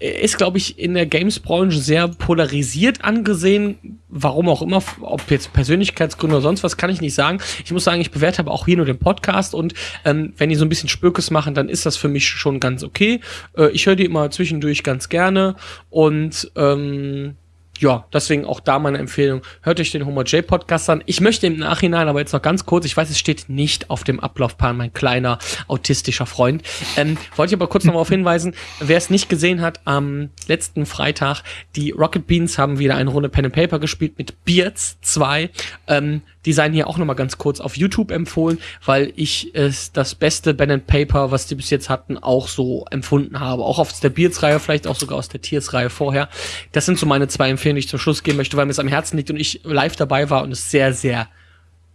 Ist, glaube ich, in der Games-Branche sehr polarisiert angesehen. Warum auch immer, ob jetzt Persönlichkeitsgründe oder sonst was, kann ich nicht sagen. Ich muss sagen, ich bewerte aber auch hier nur den Podcast und ähm, wenn die so ein bisschen Spökes machen, dann ist das für mich schon ganz okay. Äh, ich höre die immer zwischendurch ganz gerne und ähm, ja, deswegen auch da meine Empfehlung. Hört euch den Homer J Podcast an. Ich möchte im Nachhinein, aber jetzt noch ganz kurz, ich weiß, es steht nicht auf dem Ablaufplan, mein kleiner autistischer Freund. Ähm, wollte ich aber kurz noch mal darauf hinweisen, wer es nicht gesehen hat, am letzten Freitag, die Rocket Beans haben wieder eine Runde Pen and Paper gespielt mit Beards 2. Ähm, die seien hier auch noch mal ganz kurz auf YouTube empfohlen, weil ich es das beste Pen and Paper, was die bis jetzt hatten, auch so empfunden habe. Auch aus der Beards-Reihe, vielleicht auch sogar aus der Tiers-Reihe vorher. Das sind so meine zwei Empfehlungen, die ich zum Schluss geben möchte, weil mir es am Herzen liegt und ich live dabei war und es sehr, sehr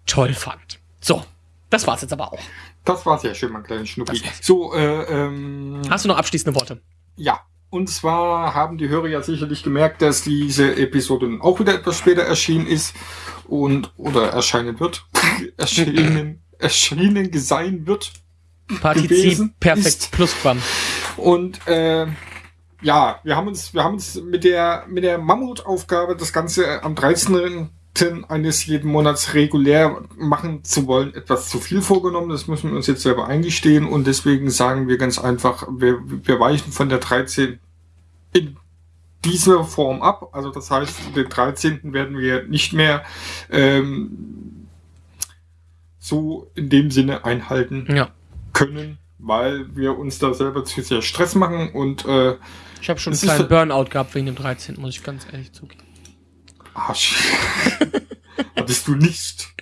toll fand. So, das war's jetzt aber auch. Das war sehr schön, mein kleiner Schnucki. War's. So, äh, ähm, Hast du noch abschließende Worte? Ja, und zwar haben die Hörer ja sicherlich gemerkt, dass diese Episode nun auch wieder etwas später erschienen ist und oder erscheinen wird. [laughs] erschienen, erschienen sein wird. Partizip, gewesen perfekt, ist- Plusquam. Und äh, ja, wir haben uns, wir haben uns mit der mit der Mammutaufgabe, das Ganze am 13. eines jeden Monats regulär machen zu wollen, etwas zu viel vorgenommen. Das müssen wir uns jetzt selber eingestehen und deswegen sagen wir ganz einfach, wir, wir weichen von der 13 in dieser Form ab. Also das heißt, den 13. werden wir nicht mehr ähm, so in dem Sinne einhalten Ja. können, weil wir uns da selber zu sehr Stress machen und äh, Ich habe schon einen kleinen so- Burnout gehabt wegen dem 13., muss ich ganz ehrlich zugeben. Arsch. [laughs] Hattest du nicht.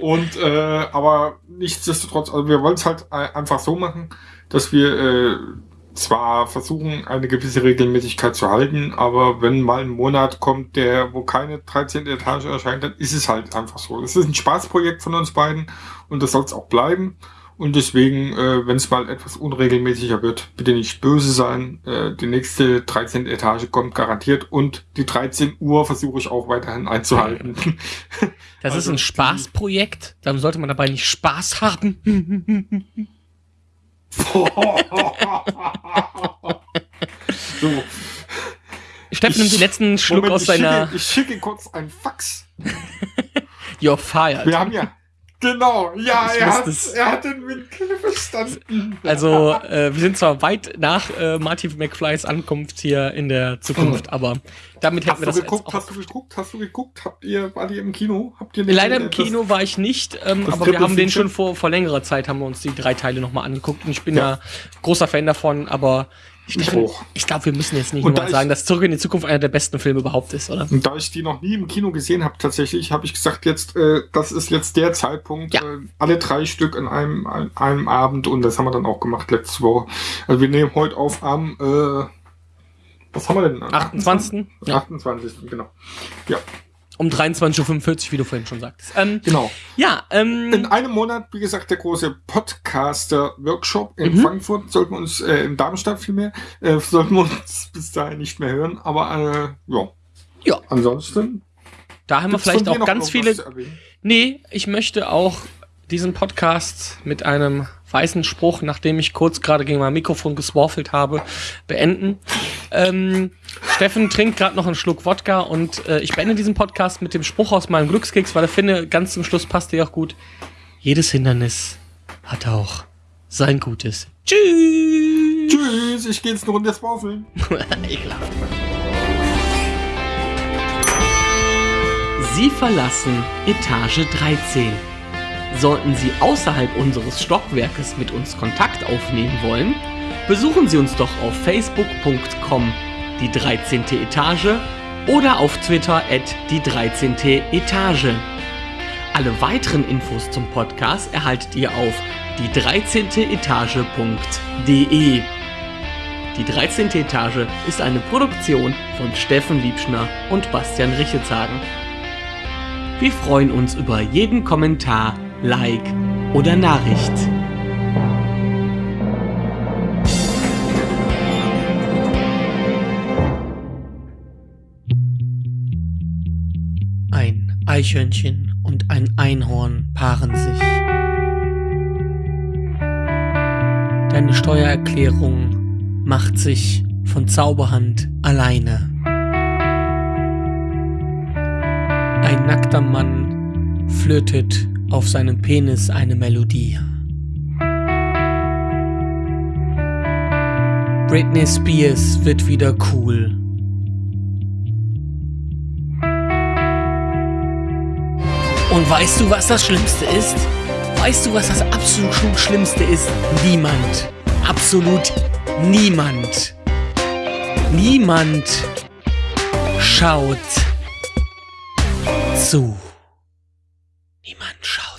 Und äh, aber nichtsdestotrotz, also wir wollen es halt einfach so machen, dass wir äh, zwar versuchen, eine gewisse Regelmäßigkeit zu halten, aber wenn mal ein Monat kommt, der, wo keine 13. Etage erscheint, dann ist es halt einfach so. Es ist ein Spaßprojekt von uns beiden und das soll es auch bleiben. Und deswegen, äh, wenn es mal etwas unregelmäßiger wird, bitte nicht böse sein. Äh, die nächste 13. Etage kommt garantiert und die 13 Uhr versuche ich auch weiterhin einzuhalten. [laughs] Das Also ist ein Spaßprojekt, dann sollte man dabei nicht Spaß haben. [laughs] so, Steffen nimmt den letzten Schluck Moment, aus seiner ich schicke kurz ein Fax. [laughs] You're fired. Wir haben ja. Genau, ja, Ich er hat, er hat den Wink verstanden. Also, äh, wir sind zwar weit nach äh, Martin McFlys Ankunft hier in der Zukunft, aber damit hätten Hast wir du das geguckt, jetzt hast auch. du geguckt, hast du geguckt? Habt ihr, war die im Kino? Habt ihr nicht Leider im Kino war ich nicht, ähm, aber wir haben den schon vor, vor längerer Zeit, haben wir uns die drei Teile nochmal angeguckt und ich bin Ja. ja, großer Fan davon, aber ich, glaube, wir müssen jetzt nicht Und nur da mal ich- sagen, dass Zurück in die Zukunft einer der besten Filme überhaupt ist, oder? Und da ich die noch nie im Kino gesehen habe, tatsächlich, habe ich gesagt, jetzt, äh, das ist jetzt der Zeitpunkt, Ja. äh, alle drei Stück an einem, an einem Abend und das haben wir dann auch gemacht letzte Woche. Also wir nehmen heute auf am, äh, was haben wir denn? 28. Ja. 28. genau. Ja. Um 23.45 Uhr, wie du vorhin schon sagtest. Ähm, Genau. ja, ähm, In einem Monat, wie gesagt, der große Podcaster-Workshop in Mhm. Frankfurt. Sollten wir uns, äh, in Darmstadt vielmehr, äh, sollten wir uns [laughs] bis dahin nicht mehr hören. Aber äh, ja. Ja. Ansonsten. da haben wir vielleicht auch ganz viele? Nee, ich möchte auch diesen Podcast mit einem weißen Spruch, nachdem ich kurz gerade gegen mein Mikrofon geswaffelt habe, beenden. Ähm, Steffen trinkt gerade noch einen Schluck Wodka und äh, ich beende diesen Podcast mit dem Spruch aus meinem Glückskeks, weil ich finde, ganz zum Schluss passt der auch gut. Jedes Hindernis hat auch sein Gutes. Tschüss! Tschüss, ich gehe jetzt eine Runde Swaffeln. [laughs] Ekelhaft. Sie verlassen Etage 13. Sollten Sie außerhalb unseres Stockwerkes mit uns Kontakt aufnehmen wollen, besuchen Sie uns doch auf facebook.com die 13. Etage oder auf Twitter at die 13. Etage. Alle weiteren Infos zum Podcast erhaltet ihr auf die 13. Etage.de. Die 13. Etage ist eine Produktion von Steffen Liebschner und Bastian Richetzagen. Wir freuen uns über jeden Kommentar, Like oder Nachricht. Eichhörnchen und ein Einhorn paaren sich. Deine Steuererklärung macht sich von Zauberhand alleine. Ein nackter Mann flötet auf seinem Penis eine Melodie. Britney Spears wird wieder cool. Und weißt du, was das Schlimmste ist? Weißt du, was das absolut Schlimmste ist? Niemand. Absolut niemand. Niemand schaut zu. Niemand schaut.